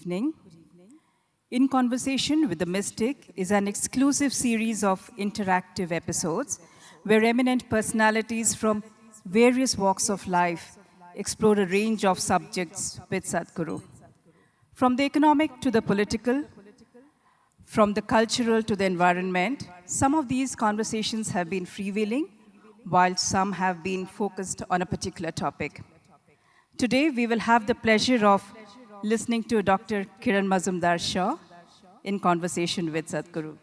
evening. In Conversation with the Mystic is an exclusive series of interactive episodes where eminent personalities from various walks of life explore a range of subjects with Sadhguru. From the economic to the political, from the cultural to the environment, some of these conversations have been freewheeling, while some have been focused on a particular topic. Today, we will have the pleasure of listening to Dr. Kiran Mazumdar Shaw in conversation with Sadhguru.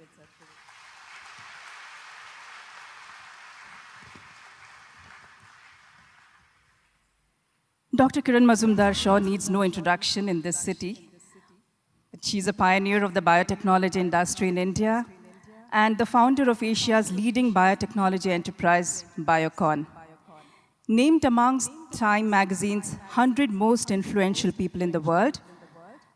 Dr. Kiran Mazumdar Shaw needs no introduction in this city. She's a pioneer of the biotechnology industry in India and the founder of Asia's leading biotechnology enterprise, Biocon. Named amongst Time magazine's 100 most influential people in the world,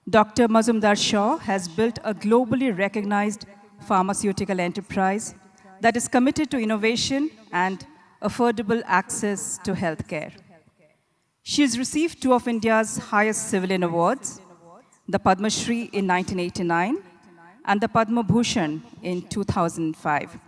Dr. Mazumdar Shaw has built a globally recognized pharmaceutical enterprise that is committed to innovation and affordable access to healthcare. She has received two of India's highest civilian awards, the Padma Shri in 1989 and the Padma Bhushan in 2005.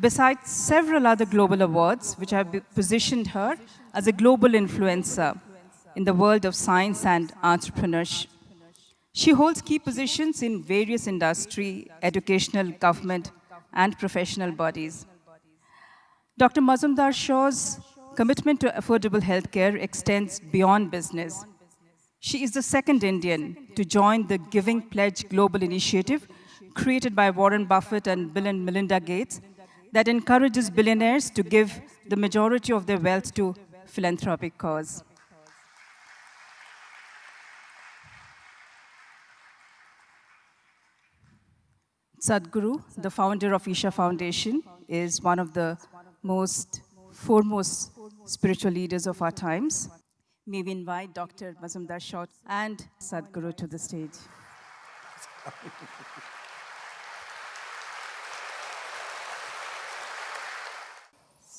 Besides several other global awards, which have positioned her as a global influencer in the world of science and entrepreneurship. She holds key positions in various industry, educational, government, and professional bodies. Dr. Mazumdar Shaw's commitment to affordable healthcare extends beyond business. She is the second Indian to join the Giving Pledge Global Initiative created by Warren Buffett and Bill and Melinda Gates that encourages billionaires to give the majority of their wealth to philanthropic cause. Sadhguru, the founder of Isha Foundation, is one of the most foremost spiritual leaders of our times. May we invite Dr. Mazumdar Shaw and Sadhguru to the stage.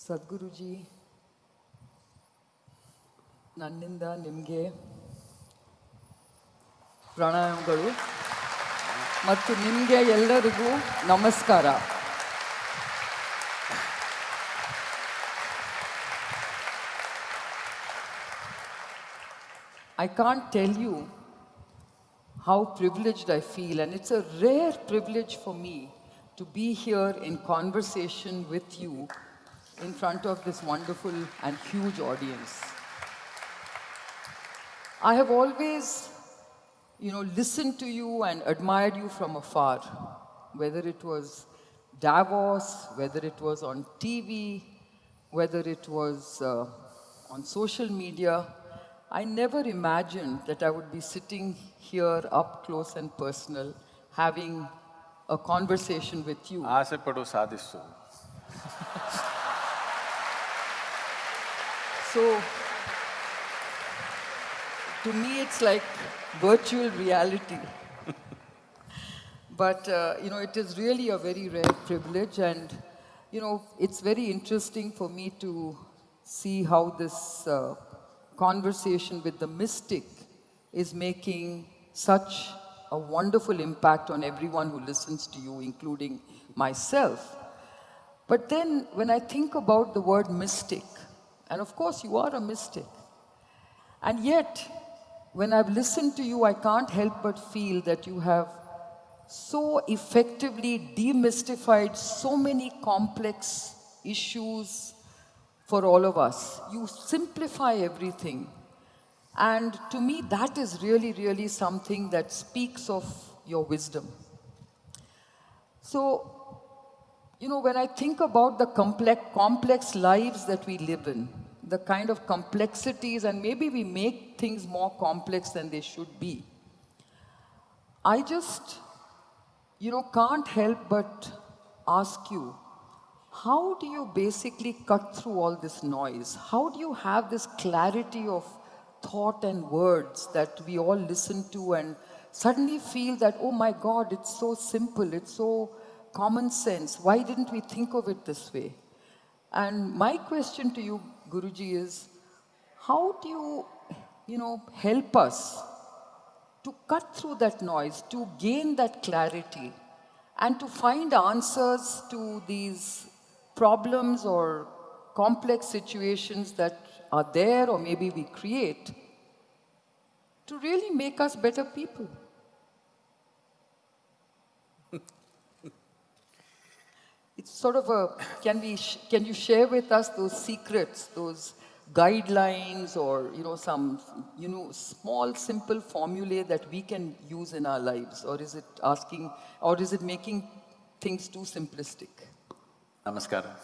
ಸದ್ಗುರುಜಿ, ನನ್ನಿಂದ ನಿಮಗೆ ಪ್ರಾಣಾಯಾಮಗಳು ಮತ್ತು ನಿಮಗೆ ಎಲ್ಲರಿಗೂ ನಮಸ್ಕಾರ. I can't tell you how privileged I feel and it's a rare privilege for me to be here in conversation with you in front of this wonderful and huge audience. I have always, you know, listened to you and admired you from afar, whether it was Davos, whether it was on TV, whether it was uh, on social media. I never imagined that I would be sitting here up close and personal, having a conversation with you. ಆಸೆ ಪಡು ಸಾಧಿಸು So, to me, it's like virtual reality. but, uh, you know, it is really a very rare privilege, and, you know, it's very interesting for me to see how this uh, conversation with the mystic is making such a wonderful impact on everyone who listens to you, including myself. But then when I think about the word mystic, and of course you are a mystic, and yet when I've listened to you, I can't help but feel that you have so effectively demystified so many complex issues for all of us. You simplify everything. And to me, that is really, really something that speaks of your wisdom. So, you know, when I think about the complex, complex lives that we live in, the kind of complexities, and maybe we make things more complex than they should be, I just, you know, can't help but ask you, how do you basically cut through all this noise? How do you have this clarity of thought and words that we all listen to and suddenly feel that, oh my God, it's so simple, it's so common sense. Why didn't we think of it this way? And my question to you Guruji, is how do you, you know, help us to cut through that noise, to gain that clarity, and to find answers to these problems or complex situations that are there or maybe we create to really make us better people. It's sort of a, can we, can you share with us those secrets, those guidelines or, you know, some, you know, small, simple formulae that we can use in our lives? Or is it asking, or is it making things too simplistic? Namaskaram.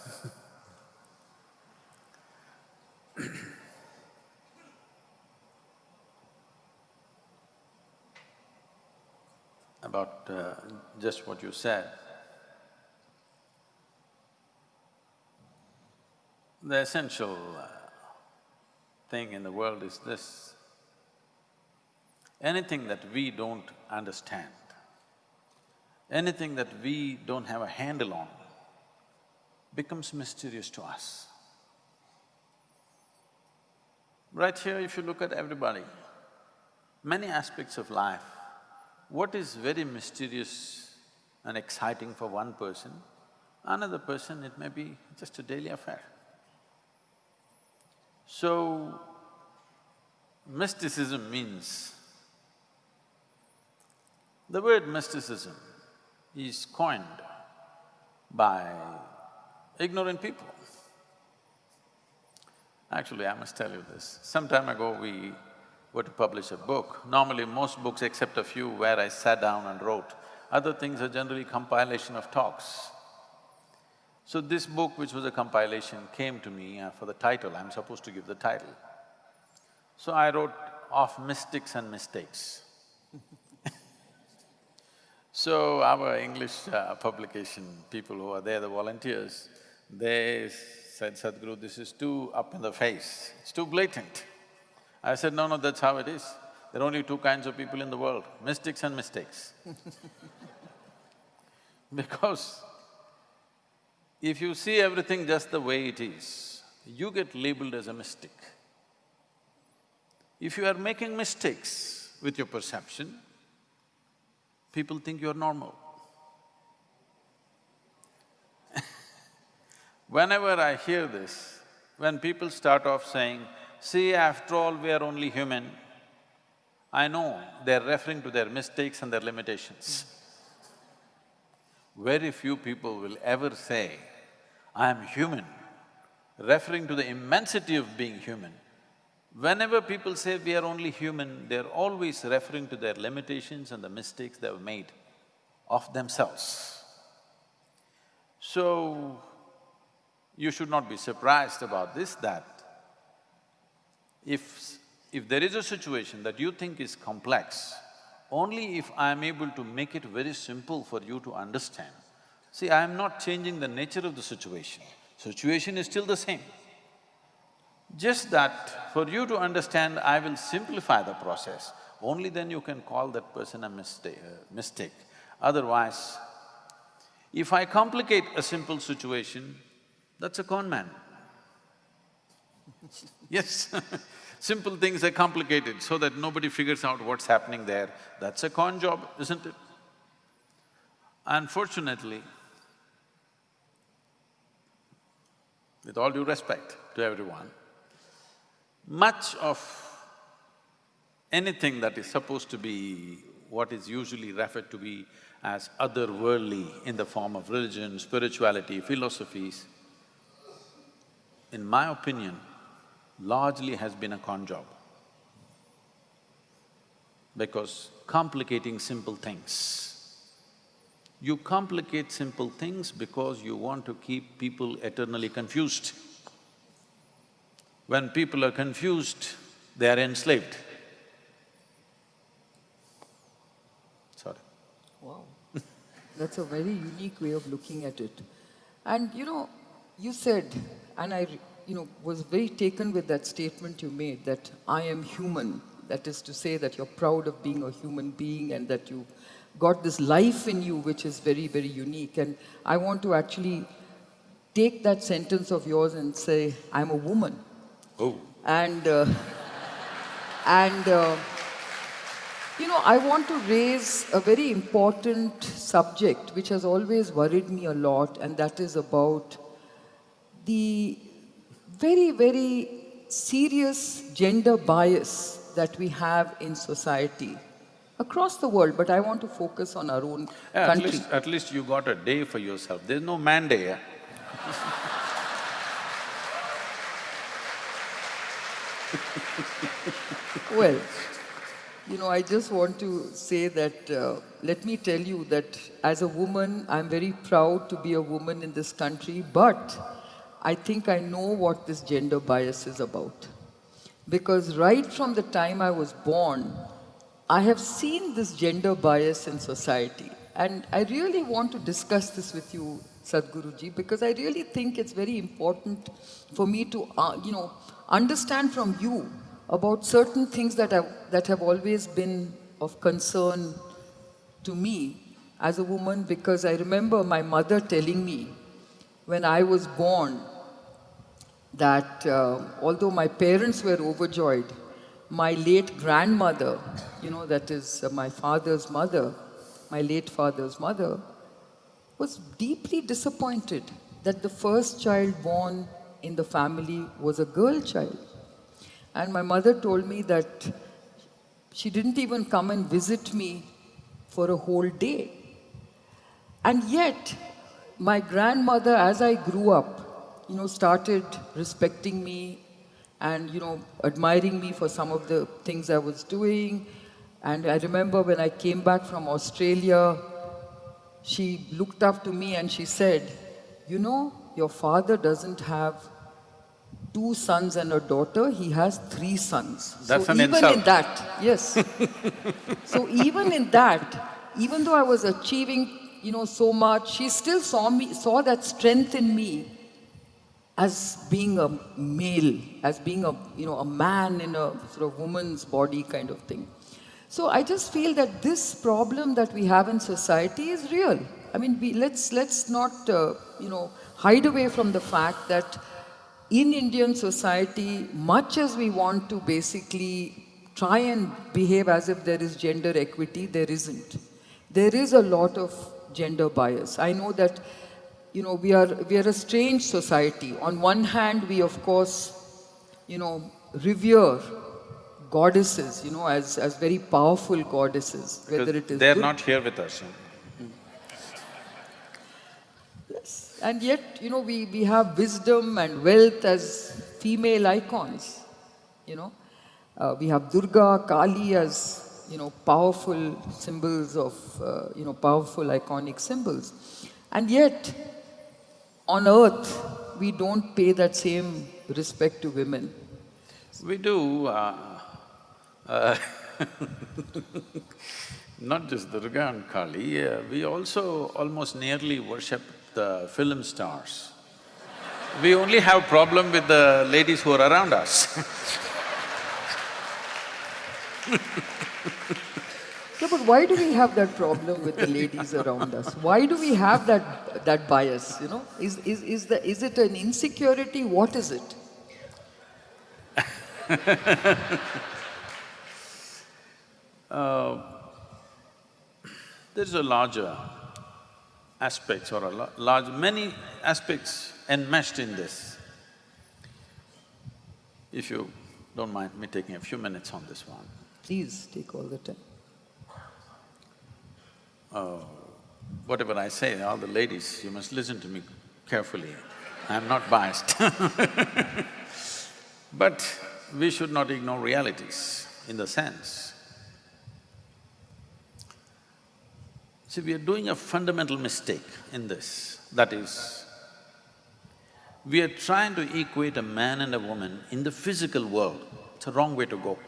About uh, just what you said. The essential uh, thing in the world is this. Anything that we don't understand, anything that we don't have a handle on, becomes mysterious to us. Right here, if you look at everybody, many aspects of life, what is very mysterious and exciting for one person, another person it may be just a daily affair. So, mysticism means… The word mysticism is coined by ignorant people. Actually, I must tell you this. Some time ago, we were to publish a book. Normally, most books except a few where I sat down and wrote, other things are generally compilation of talks. So this book, which was a compilation, came to me uh, for the title, I'm supposed to give the title. So I wrote of mystics and mistakes. so our English uh, publication, people who are there, the volunteers, they said, Sadhguru, this is too up in the face, it's too blatant. I said, no, no, that's how it is. There are only two kinds of people in the world, mystics and mistakes Because if you see everything just the way it is, you get labeled as a mystic. If you are making mistakes with your perception, people think you're normal. Whenever I hear this, when people start off saying, see, after all, we are only human, I know they're referring to their mistakes and their limitations. Very few people will ever say, I am human, referring to the immensity of being human. Whenever people say we are only human, they're always referring to their limitations and the mistakes they've made of themselves. So, you should not be surprised about this, that if… if there is a situation that you think is complex, only if I am able to make it very simple for you to understand. See, I am not changing the nature of the situation, situation is still the same. Just that for you to understand, I will simplify the process, only then you can call that person a mistake, uh, mistake. Otherwise, if I complicate a simple situation, that's a con man. yes Simple things are complicated so that nobody figures out what's happening there. That's a con job, isn't it? Unfortunately, with all due respect to everyone, much of anything that is supposed to be what is usually referred to be as otherworldly in the form of religion, spirituality, philosophies, in my opinion, largely has been a con job. Because complicating simple things, you complicate simple things because you want to keep people eternally confused. When people are confused, they are enslaved. Sorry. Wow, that's a very unique way of looking at it. And you know, you said, and I, you know, was very taken with that statement you made that I am human. That is to say that you're proud of being a human being and that you got this life in you which is very, very unique. And I want to actually take that sentence of yours and say, I'm a woman. Oh, And, uh, and uh, you know, I want to raise a very important subject which has always worried me a lot, and that is about the very, very serious gender bias that we have in society across the world, but I want to focus on our own Yeah, at country. least, at least you got a day for yourself. There's no man day, eh? Well, you know, I just want to say that, uh, let me tell you that as a woman, I'm very proud to be a woman in this country, but I think I know what this gender bias is about. Because right from the time I was born, I have seen this gender bias in society. And I really want to discuss this with you, Sadhguruji, because I really think it's very important for me to, uh, you know, understand from you about certain things that have, that have always been of concern to me as a woman because I remember my mother telling me when I was born that uh, although my parents were overjoyed, my late grandmother, you know, that is uh, my father's mother, my late father's mother, was deeply disappointed that the first child born in the family was a girl child. And my mother told me that she didn't even come and visit me for a whole day. And yet, my grandmother, as I grew up, you know, started respecting me and, you know, admiring me for some of the things I was doing. And I remember when I came back from Australia, she looked up to me and she said, you know, your father doesn't have two sons and a daughter, he has three sons. That's so an even insult. in that, yes. so even in that, even though I was achieving, you know, so much, she still saw me, saw that strength in me as being a male, as being a, you know, a man in a sort of woman's body kind of thing. So I just feel that this problem that we have in society is real. I mean, we, let's, let's not, uh, you know, hide away from the fact that in Indian society, much as we want to basically try and behave as if there is gender equity, there isn't. There is a lot of gender bias. I know that, you know, we are, we are a strange society. On one hand, we of course, you know, revere goddesses, you know, as, as very powerful goddesses, whether it is They're not here with us. Yes. And yet, you know, we, we have wisdom and wealth as female icons, you know. Uh, we have Durga, Kali as, you know, powerful symbols of, uh, you know, powerful iconic symbols. And yet, on earth, we don't pay that same respect to women. We do, uh, uh, not just Durga and Kali, uh, we also almost nearly worship the film stars. We only have problem with the ladies who are around us. Yeah, but why do we have that problem with the ladies around us? Why do we have that, that bias, you know? Is, is, is, the, is it an insecurity? What is it? Uh, there's a larger aspects or a large… many aspects enmeshed in this. If you don't mind me taking a few minutes on this one. Please take all the time. Oh, whatever I say, all the ladies, you must listen to me carefully. I'm not biased But we should not ignore realities in the sense. See, we are doing a fundamental mistake in this, that is, we are trying to equate a man and a woman in the physical world. It's a wrong way to go.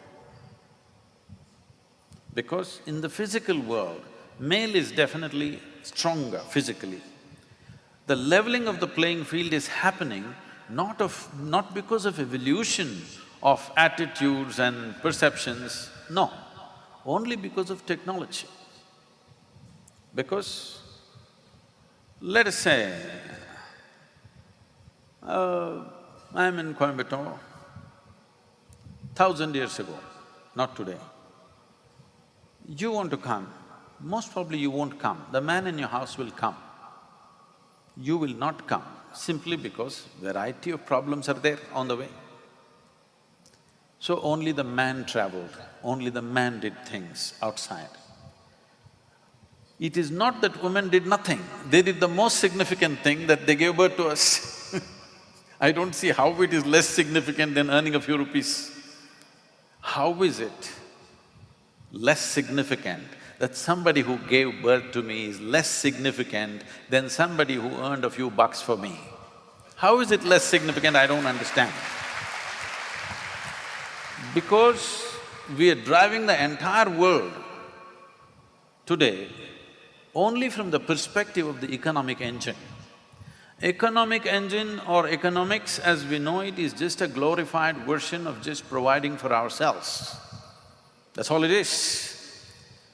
Because in the physical world, male is definitely stronger physically. The leveling of the playing field is happening not of… not because of evolution of attitudes and perceptions, no, only because of technology. Because let us say, uh, I'm in Coimbatore, thousand years ago, not today. You want to come, most probably you won't come, the man in your house will come. You will not come simply because variety of problems are there on the way. So only the man traveled, only the man did things outside. It is not that women did nothing, they did the most significant thing that they gave birth to us I don't see how it is less significant than earning a few rupees. How is it less significant that somebody who gave birth to me is less significant than somebody who earned a few bucks for me? How is it less significant, I don't understand. Because we are driving the entire world today only from the perspective of the economic engine. Economic engine or economics as we know it is just a glorified version of just providing for ourselves. That's all it is.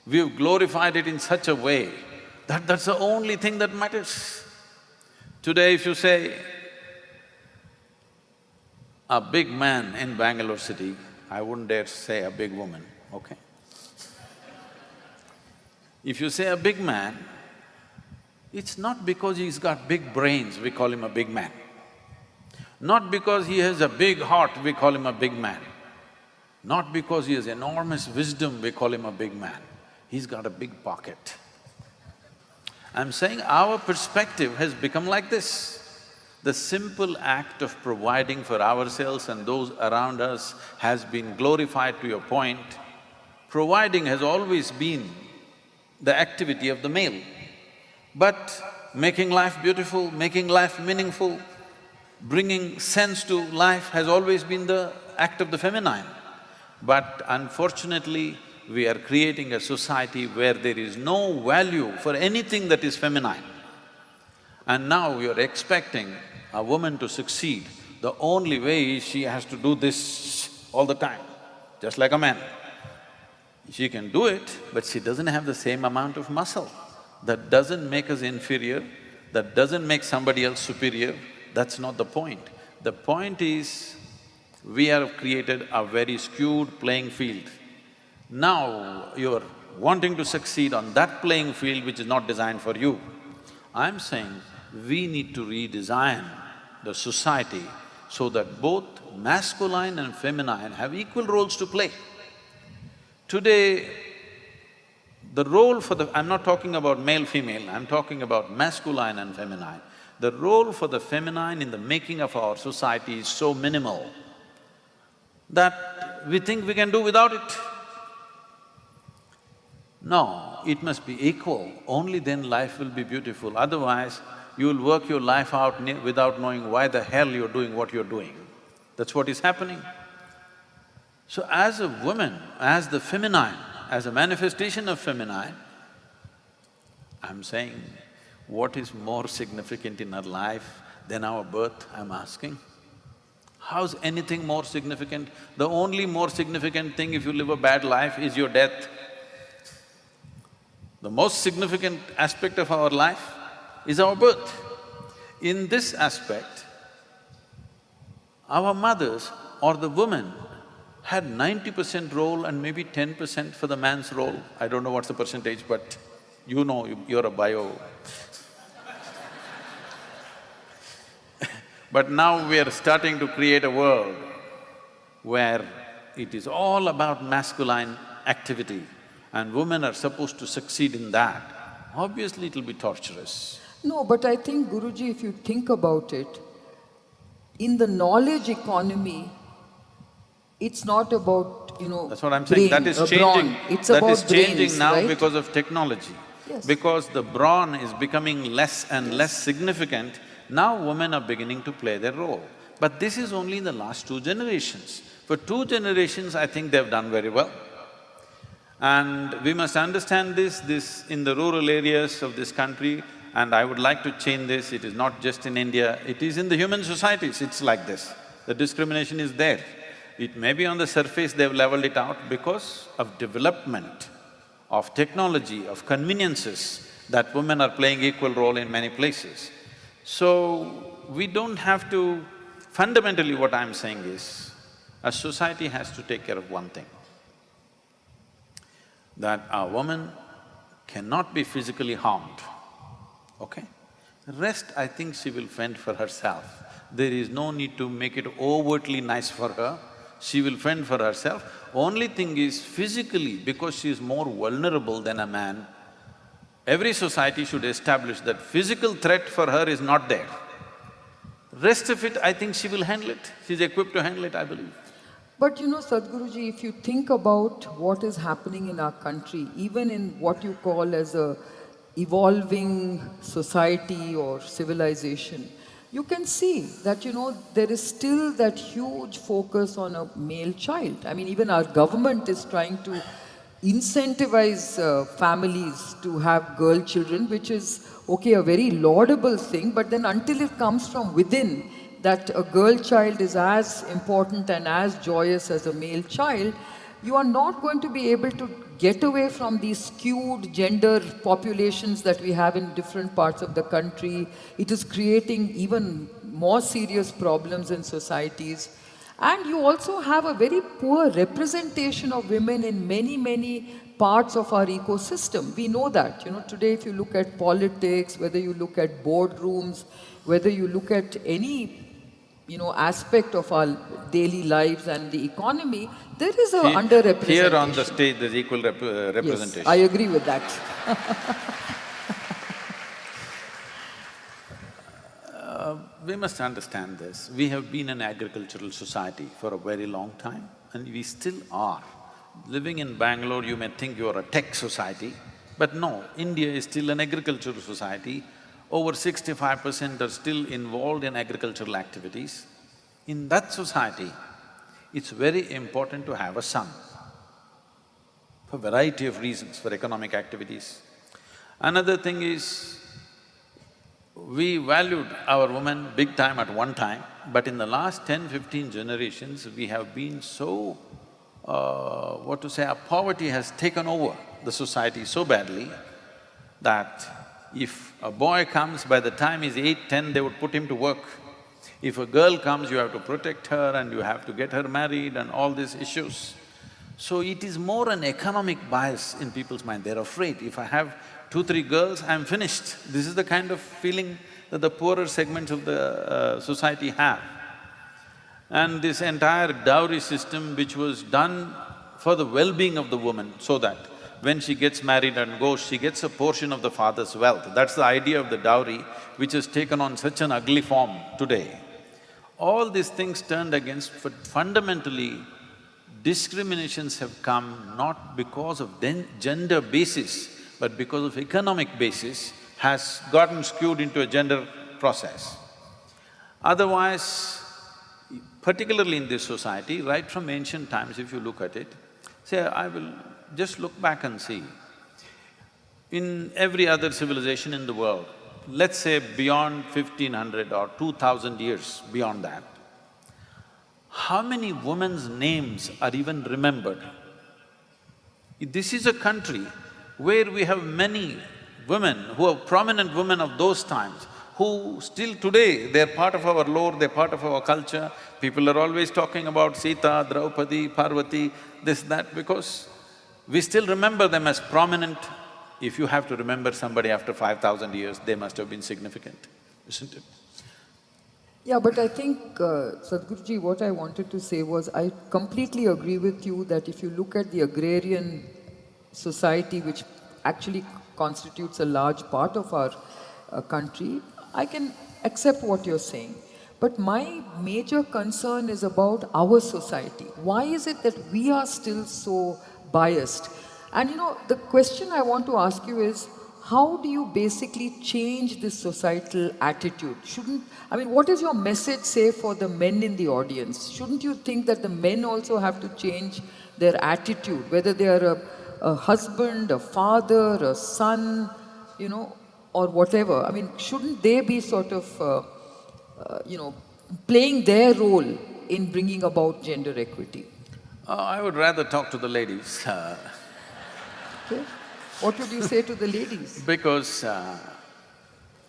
We've glorified it in such a way that that's the only thing that matters. Today if you say, a big man in Bangalore city, I wouldn't dare say a big woman, okay? If you say a big man, it's not because he's got big brains, we call him a big man. Not because he has a big heart, we call him a big man. Not because he has enormous wisdom, we call him a big man. He's got a big pocket. I'm saying our perspective has become like this. The simple act of providing for ourselves and those around us has been glorified to a point. Providing has always been the activity of the male. But making life beautiful, making life meaningful, bringing sense to life has always been the act of the feminine. But unfortunately, we are creating a society where there is no value for anything that is feminine. And now you're expecting a woman to succeed, the only way is she has to do this all the time, just like a man. She can do it, but she doesn't have the same amount of muscle that doesn't make us inferior, that doesn't make somebody else superior, that's not the point. The point is, we have created a very skewed playing field. Now, you're wanting to succeed on that playing field which is not designed for you. I'm saying we need to redesign the society so that both masculine and feminine have equal roles to play. Today, the role for the… I'm not talking about male-female, I'm talking about masculine and feminine. The role for the feminine in the making of our society is so minimal that we think we can do without it. No, it must be equal, only then life will be beautiful, otherwise you'll work your life out without knowing why the hell you're doing what you're doing. That's what is happening. So as a woman, as the feminine, as a manifestation of feminine, I'm saying, what is more significant in our life than our birth, I'm asking? How's anything more significant? The only more significant thing if you live a bad life is your death. The most significant aspect of our life is our birth. In this aspect, our mothers or the women had ninety percent role and maybe ten percent for the man's role. I don't know what's the percentage, but you know, you're a bio. but now we are starting to create a world where it is all about masculine activity and women are supposed to succeed in that. Obviously, it'll be torturous. No, but I think, Guruji, if you think about it, in the knowledge economy, it's not about, you know, That's what I'm saying, brain, that is uh, changing. It's That about is changing brains, now right? because of technology. Yes. Because the brawn is becoming less and less significant, now women are beginning to play their role. But this is only in the last two generations. For two generations, I think they've done very well. And we must understand this, this in the rural areas of this country, and I would like to change this, it is not just in India, it is in the human societies, it's like this. The discrimination is there. It may be on the surface they've leveled it out because of development, of technology, of conveniences, that women are playing equal role in many places. So, we don't have to… Fundamentally what I'm saying is, a society has to take care of one thing, that a woman cannot be physically harmed, okay? Rest, I think she will fend for herself. There is no need to make it overtly nice for her, she will fend for herself. Only thing is physically, because she is more vulnerable than a man, every society should establish that physical threat for her is not there. Rest of it, I think she will handle it. She's equipped to handle it, I believe. But you know, Sadhguruji, if you think about what is happening in our country, even in what you call as a evolving society or civilization, you can see that, you know, there is still that huge focus on a male child. I mean, even our government is trying to incentivize uh, families to have girl children, which is, okay, a very laudable thing, but then until it comes from within, that a girl child is as important and as joyous as a male child, you are not going to be able to get away from these skewed gender populations that we have in different parts of the country. It is creating even more serious problems in societies. And you also have a very poor representation of women in many, many parts of our ecosystem. We know that. You know, today if you look at politics, whether you look at boardrooms, whether you look at any you know, aspect of our daily lives and the economy, there is a Here- underrepresentation. Here on the stage, there's equal rep- uh, Yes, representation. I agree with that. We must understand this. We have been an agricultural society for a very long time and we still are. Living in Bangalore, you may think you are a tech society, but no, India is still an agricultural society. Over sixty-five percent are still involved in agricultural activities. In that society, it's very important to have a son for variety of reasons, for economic activities. Another thing is, we valued our women big time at one time, but in the last 10, 15 generations, we have been so, uh, what to say, our poverty has taken over the society so badly that if a boy comes, by the time he's eight, ten, they would put him to work. If a girl comes, you have to protect her and you have to get her married and all these issues. So it is more an economic bias in people's mind, they're afraid, if I have two, three girls, I'm finished. This is the kind of feeling that the poorer segments of the uh, society have. And this entire dowry system which was done for the well-being of the woman, so that when she gets married and goes, she gets a portion of the father's wealth. That's the idea of the dowry, which has taken on such an ugly form today. All these things turned against, but fundamentally, discriminations have come not because of gender basis, but because of economic basis, has gotten skewed into a gender process. Otherwise, particularly in this society, right from ancient times, if you look at it, say, I will just look back and see. In every other civilization in the world, let's say beyond fifteen hundred or two thousand years beyond that, how many women's names are even remembered? This is a country where we have many women who are prominent women of those times, who still today, they're part of our lore, they're part of our culture. People are always talking about Sita, Draupadi, Parvati, this, that, because we still remember them as prominent. If you have to remember somebody after five thousand years, they must have been significant, isn't it? Yeah, but I think, uh, Sadhguruji, what I wanted to say was I completely agree with you that if you look at the agrarian society, which actually constitutes a large part of our uh, country, I can accept what you're saying. But my major concern is about our society. Why is it that we are still so biased? And you know, the question I want to ask you is, how do you basically change this societal attitude? Shouldn't, I mean, what is your message say for the men in the audience? Shouldn't you think that the men also have to change their attitude, whether they are a, a husband, a father, a son, you know, or whatever? I mean, shouldn't they be sort of, uh, uh, you know, playing their role in bringing about gender equity? Uh, I would rather talk to the ladies, uh, Okay? What would you say to the ladies? because uh,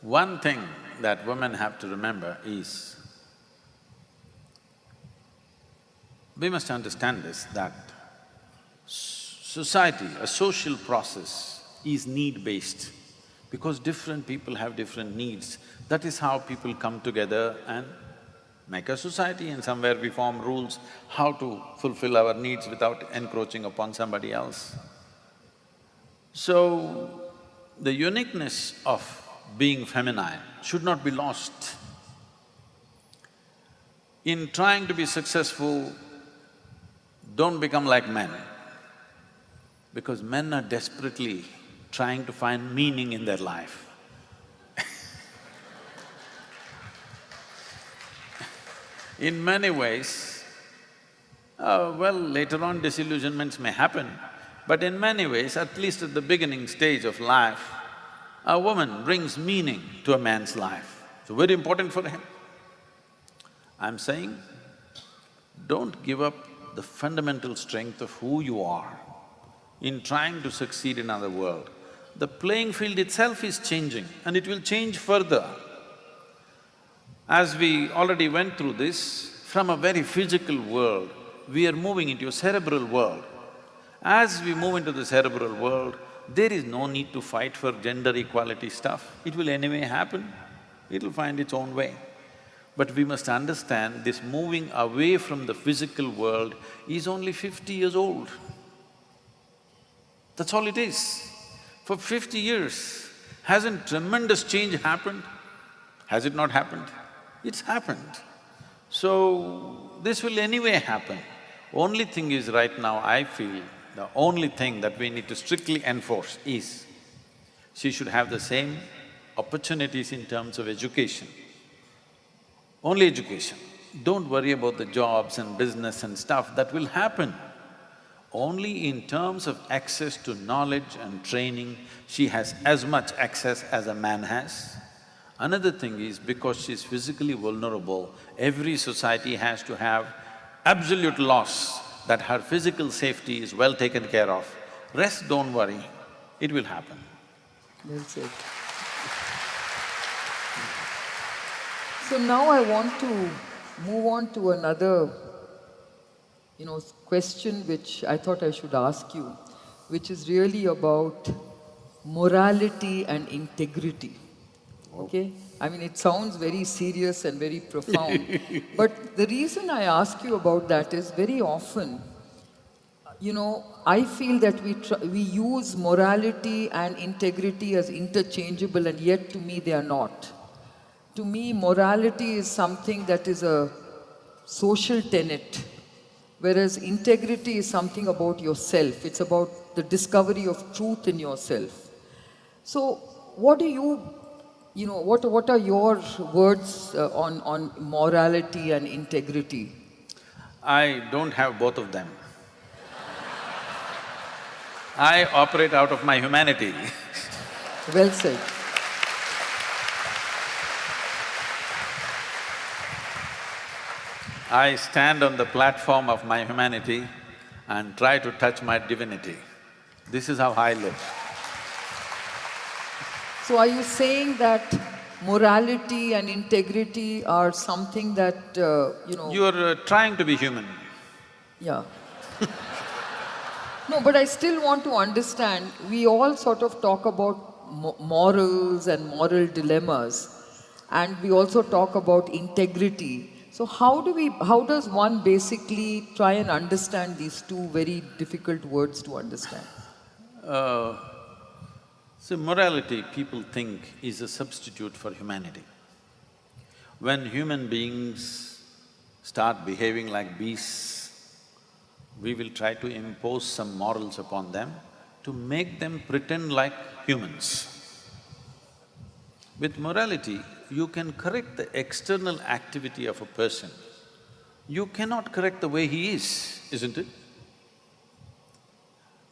one thing that women have to remember is we must understand this, that society, a social process is need-based because different people have different needs. That is how people come together and make a society and somewhere we form rules how to fulfill our needs without encroaching upon somebody else. So, the uniqueness of being feminine should not be lost. In trying to be successful, don't become like men, because men are desperately trying to find meaning in their life. In many ways, uh, well, later on disillusionments may happen, but in many ways, at least at the beginning stage of life, a woman brings meaning to a man's life. So very important for him. I'm saying, don't give up the fundamental strength of who you are in trying to succeed in another world. The playing field itself is changing and it will change further. As we already went through this, from a very physical world, we are moving into a cerebral world. As we move into the cerebral world, there is no need to fight for gender equality stuff. It will anyway happen, it'll find its own way. But we must understand this moving away from the physical world is only fifty years old. That's all it is. For fifty years, hasn't tremendous change happened? Has it not happened? It's happened. So, this will anyway happen. Only thing is right now, I feel, the only thing that we need to strictly enforce is, she should have the same opportunities in terms of education. Only education. Don't worry about the jobs and business and stuff, that will happen. Only in terms of access to knowledge and training, she has as much access as a man has. Another thing is, because she's physically vulnerable, every society has to have absolute loss that her physical safety is well taken care of. Rest, don't worry, it will happen. That's it. So now I want to move on to another, you know, question which I thought I should ask you, which is really about morality and integrity, okay? I mean, it sounds very serious and very profound, but the reason I ask you about that is very often, you know, I feel that we, we use morality and integrity as interchangeable and yet to me they are not. To me, morality is something that is a social tenet, whereas integrity is something about yourself. It's about the discovery of truth in yourself. So, what do you, you know, what, what are your words uh, on, on morality and integrity? I don't have both of them. I operate out of my humanity. well said. I stand on the platform of my humanity and try to touch my divinity. This is how I live. So are you saying that morality and integrity are something that, uh, you know… You're uh, trying to be human. Yeah. no, but I still want to understand, we all sort of talk about mo morals and moral dilemmas and we also talk about integrity. So how do we, how does one basically try and understand these two very difficult words to understand? Uh, so morality, people think, is a substitute for humanity. When human beings start behaving like beasts, we will try to impose some morals upon them to make them pretend like humans. With morality, you can correct the external activity of a person. You cannot correct the way he is, isn't it?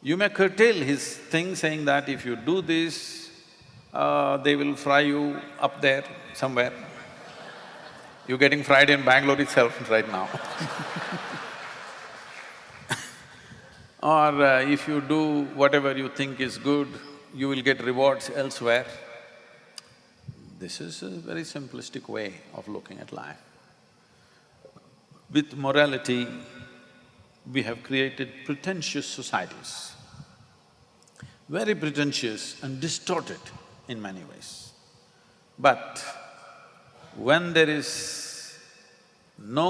You may curtail his thing saying that if you do this, uh, they will fry you up there somewhere. You're getting fried in Bangalore itself right now Or uh, if you do whatever you think is good, you will get rewards elsewhere. This is a very simplistic way of looking at life. With morality, we have created pretentious societies, very pretentious and distorted in many ways. But when there is no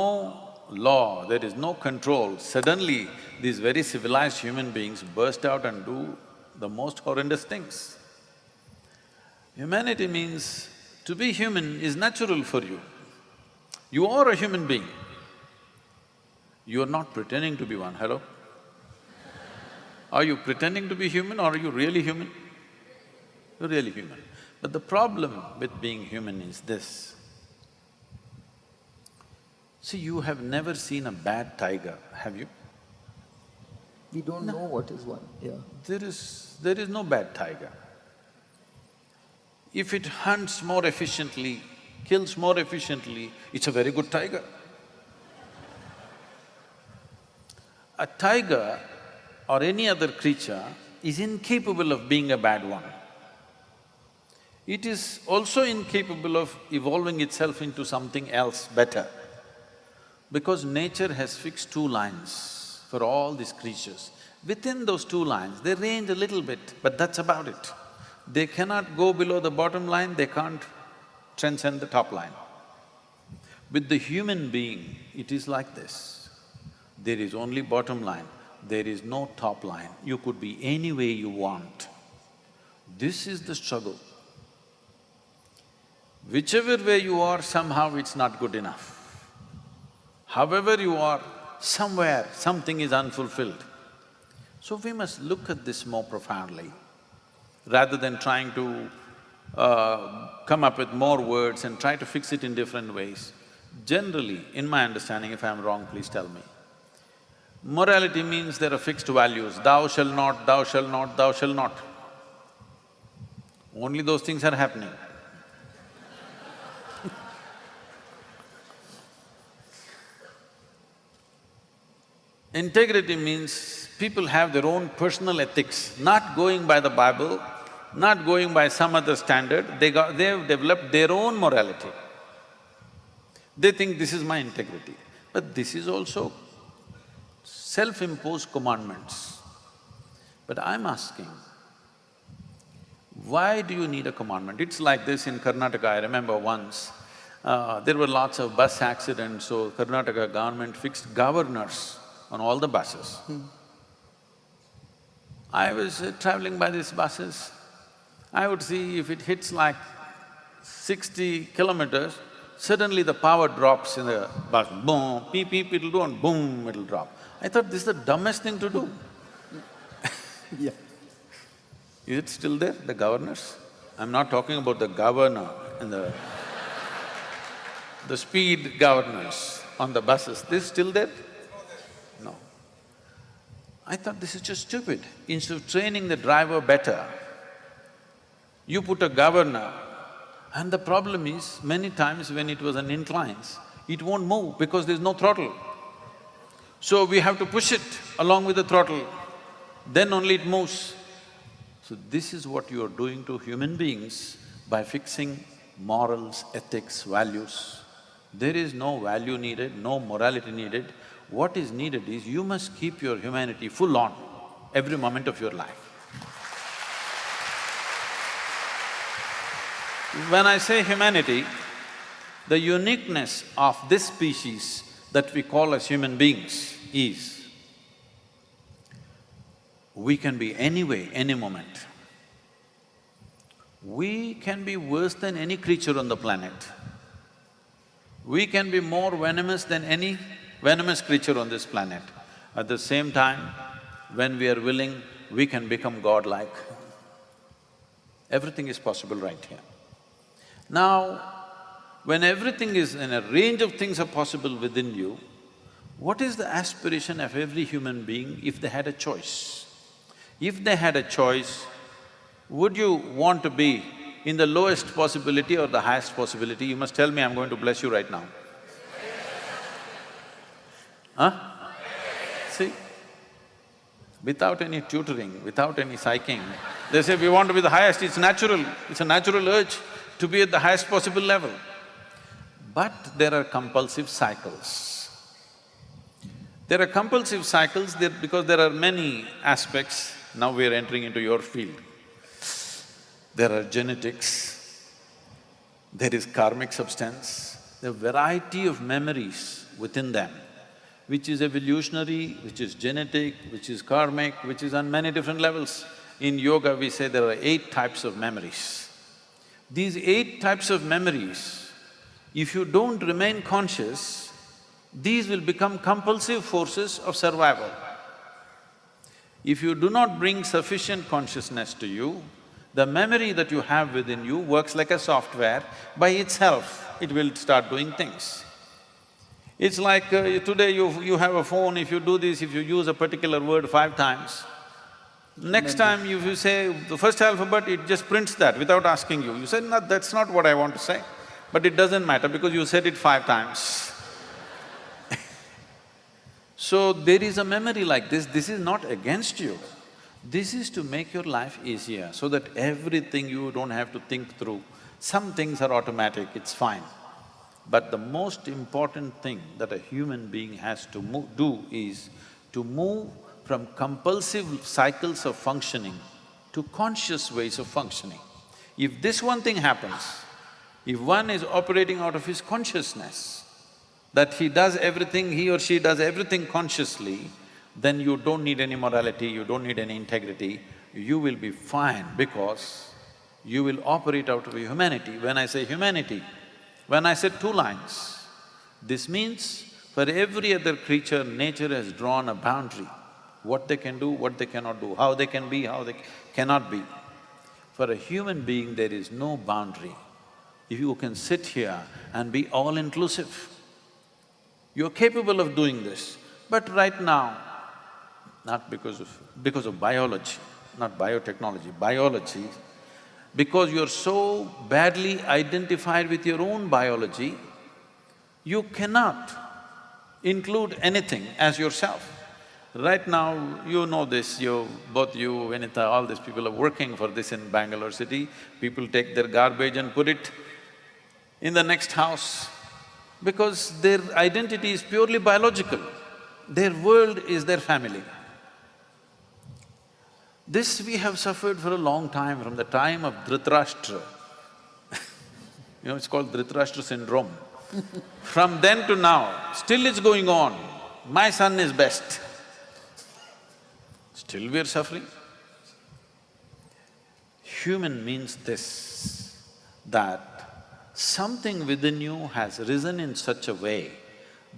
law, there is no control, suddenly these very civilized human beings burst out and do the most horrendous things. Humanity means to be human is natural for you. You are a human being. You are not pretending to be one, hello? Are you pretending to be human or are you really human? You're really human. But the problem with being human is this. See, you have never seen a bad tiger, have you? We don't know what is one, yeah. There is… there is no bad tiger. If it hunts more efficiently, kills more efficiently, it's a very good tiger. A tiger or any other creature is incapable of being a bad one. It is also incapable of evolving itself into something else better. Because nature has fixed two lines for all these creatures. Within those two lines, they range a little bit, but that's about it. They cannot go below the bottom line, they can't transcend the top line. With the human being, it is like this. There is only bottom line, there is no top line. You could be any way you want. This is the struggle. Whichever way you are, somehow it's not good enough. However you are, somewhere something is unfulfilled. So we must look at this more profoundly, rather than trying to uh, come up with more words and try to fix it in different ways. Generally, in my understanding, if I'm wrong, please tell me. Morality means there are fixed values, thou shall not, thou shall not, thou shall not. Only those things are happening. Integrity means people have their own personal ethics, not going by the Bible, not going by some other standard, they got… they've developed their own morality. They think this is my integrity, but this is also self-imposed commandments. But I'm asking, why do you need a commandment? It's like this in Karnataka, I remember once, uh, there were lots of bus accidents, so Karnataka government fixed governors on all the buses. I was uh, traveling by these buses, I would see if it hits like sixty kilometers, suddenly the power drops in the bus, boom, beep, beep, it'll do and boom, it'll drop. I thought this is the dumbest thing to do. Yeah. Is it still there, the governors? I'm not talking about the governor and the… the speed governors on the buses, this still there? No. I thought this is just stupid. Instead of training the driver better, you put a governor, and the problem is, many times when it was an inclines, it won't move because there's no throttle. So we have to push it along with the throttle, then only it moves. So this is what you are doing to human beings by fixing morals, ethics, values. There is no value needed, no morality needed. What is needed is you must keep your humanity full on every moment of your life. When I say humanity, the uniqueness of this species that we call as human beings is, we can be any way, any moment. We can be worse than any creature on the planet. We can be more venomous than any venomous creature on this planet. At the same time, when we are willing, we can become godlike. Everything is possible right here. Now, when everything is… and a range of things are possible within you, what is the aspiration of every human being if they had a choice? If they had a choice, would you want to be in the lowest possibility or the highest possibility? You must tell me, I'm going to bless you right now. Huh? See? Without any tutoring, without any psyching, they say we want to be the highest, it's natural, it's a natural urge to be at the highest possible level. But there are compulsive cycles. There are compulsive cycles there because there are many aspects. Now we are entering into your field. There are genetics, there is karmic substance, there are variety of memories within them, which is evolutionary, which is genetic, which is karmic, which is on many different levels. In yoga, we say there are eight types of memories. These eight types of memories, if you don't remain conscious, these will become compulsive forces of survival. If you do not bring sufficient consciousness to you, the memory that you have within you works like a software, by itself it will start doing things. It's like uh, today you… you have a phone, if you do this, if you use a particular word five times, next time if you say the first alphabet, it just prints that without asking you. You say, no, that's not what I want to say. But it doesn't matter because you said it five times. so there is a memory like this, this is not against you. This is to make your life easier, so that everything you don't have to think through. Some things are automatic, it's fine. But the most important thing that a human being has to do is to move from compulsive cycles of functioning to conscious ways of functioning. If this one thing happens, if one is operating out of his consciousness, that he does everything, he or she does everything consciously, then you don't need any morality, you don't need any integrity, you will be fine because you will operate out of humanity. When I say humanity, when I said two lines, this means for every other creature, nature has drawn a boundary, what they can do, what they cannot do, how they can be, how they cannot be. For a human being, there is no boundary. If you can sit here and be all-inclusive, you're capable of doing this. But right now, not because of… because of biology, not biotechnology, biology, because you're so badly identified with your own biology, you cannot include anything as yourself. Right now, you know this, you… both you, Vinita, all these people are working for this in Bangalore city. People take their garbage and put it in the next house because their identity is purely biological. Their world is their family. This we have suffered for a long time, from the time of Dhritarashtra. you know, it's called Dhritarashtra syndrome. from then to now, still it's going on. My son is best. Still we are suffering. Human means this, that something within you has risen in such a way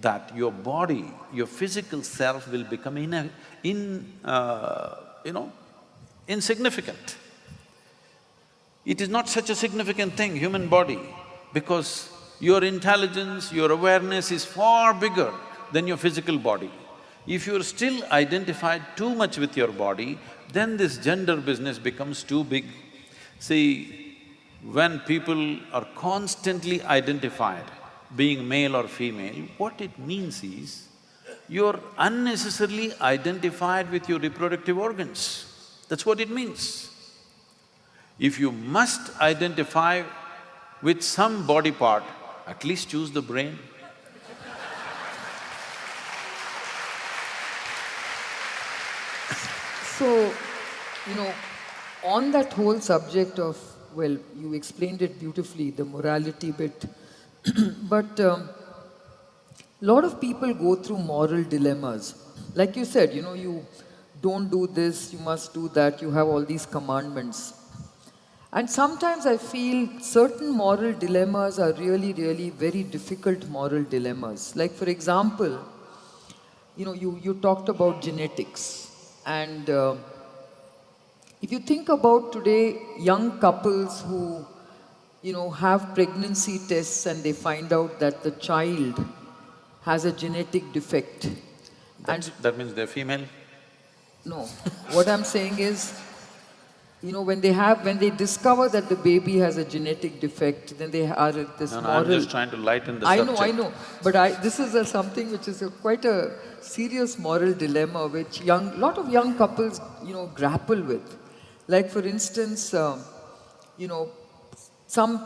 that your body, your physical self will become in, a, in uh, you know, insignificant. It is not such a significant thing, human body, because your intelligence, your awareness is far bigger than your physical body. If you're still identified too much with your body, then this gender business becomes too big. See, when people are constantly identified being male or female, what it means is, you're unnecessarily identified with your reproductive organs. That's what it means. If you must identify with some body part, at least choose the brain. So, you know, on that whole subject of, well, you explained it beautifully, the morality bit, but a um, lot of people go through moral dilemmas. Like you said, you know, you don't do this, you must do that, you have all these commandments. And sometimes I feel certain moral dilemmas are really, really very difficult moral dilemmas. Like for example, you know, you, you talked about genetics. And uh, if you think about today, young couples who, you know, have pregnancy tests and they find out that the child has a genetic defect. That's, and that means they're female? No. what I'm saying is, you know, when they have, when they discover that the baby has a genetic defect, then they are at this no, no, moral… I'm just trying to lighten the I subject. know, I know. But I, this is a, something which is a, quite a serious moral dilemma which young, lot of young couples, you know, grapple with. Like for instance, um, you know, some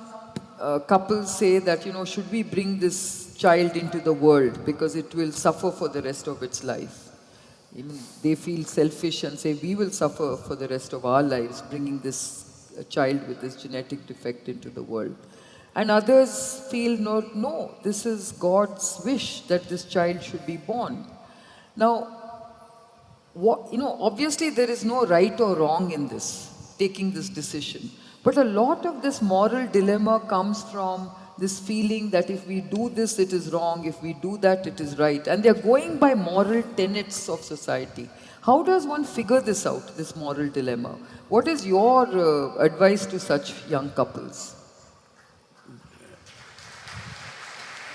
uh, couples say that, you know, should we bring this child into the world because it will suffer for the rest of its life? Even they feel selfish and say, we will suffer for the rest of our lives bringing this uh, child with this genetic defect into the world. And others feel, no, no, this is God's wish that this child should be born. Now, what, you know, obviously there is no right or wrong in this, taking this decision. But a lot of this moral dilemma comes from this feeling that if we do this, it is wrong, if we do that, it is right. And they're going by moral tenets of society. How does one figure this out, this moral dilemma? What is your uh, advice to such young couples?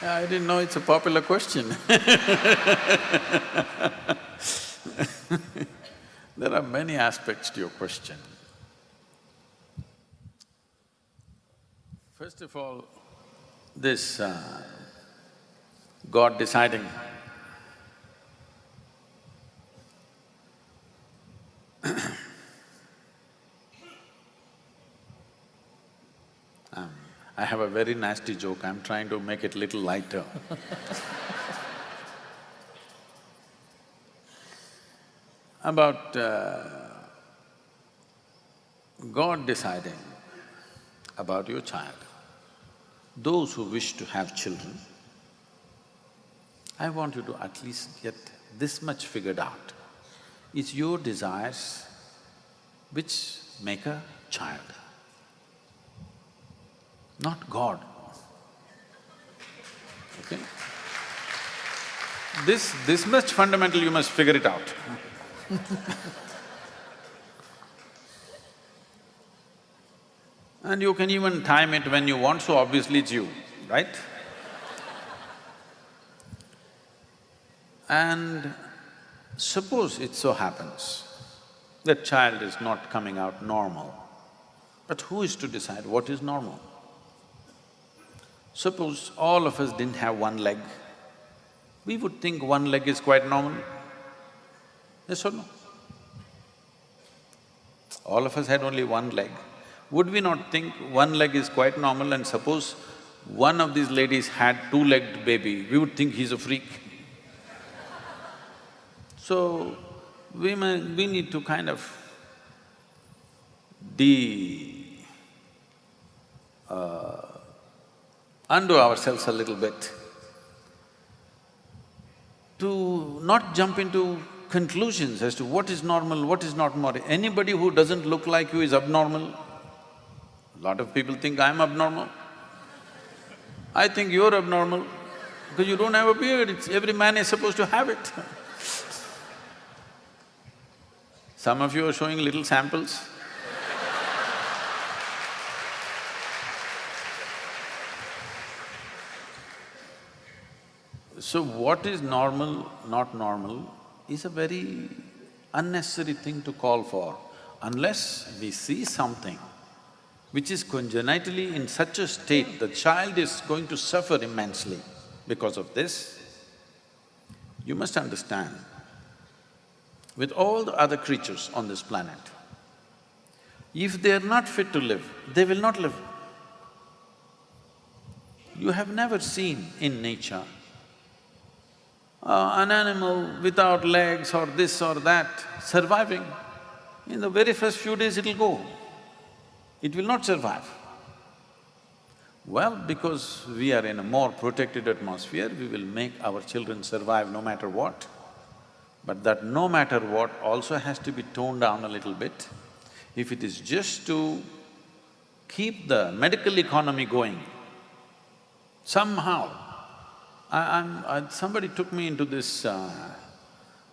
I didn't know it's a popular question There are many aspects to your question. First of all, this uh, God deciding um, I have a very nasty joke, I'm trying to make it little lighter About uh, God deciding about your child. Those who wish to have children, I want you to at least get this much figured out. It's your desires which make a child, not God. Okay? This… this much fundamental you must figure it out And you can even time it when you want, so obviously it's you, right? And suppose it so happens that child is not coming out normal, but who is to decide what is normal? Suppose all of us didn't have one leg, we would think one leg is quite normal. Yes or no? All of us had only one leg. Would we not think one leg is quite normal and suppose one of these ladies had two-legged baby, we would think he's a freak. So, we may… we need to kind of de… Uh, undo ourselves a little bit to not jump into conclusions as to what is normal, what is not normal. Anybody who doesn't look like you is abnormal. A lot of people think I'm abnormal. I think you're abnormal because you don't have a beard, it's… every man is supposed to have it Some of you are showing little samples. So what is normal, not normal, is a very unnecessary thing to call for unless we see something which is congenitally in such a state the child is going to suffer immensely because of this, you must understand, with all the other creatures on this planet, if they're not fit to live, they will not live. You have never seen in nature uh, an animal without legs or this or that surviving, in the very first few days it'll go. It will not survive. Well, because we are in a more protected atmosphere, we will make our children survive no matter what. But that no matter what also has to be toned down a little bit. If it is just to keep the medical economy going, somehow I, am I, somebody took me into this, uh,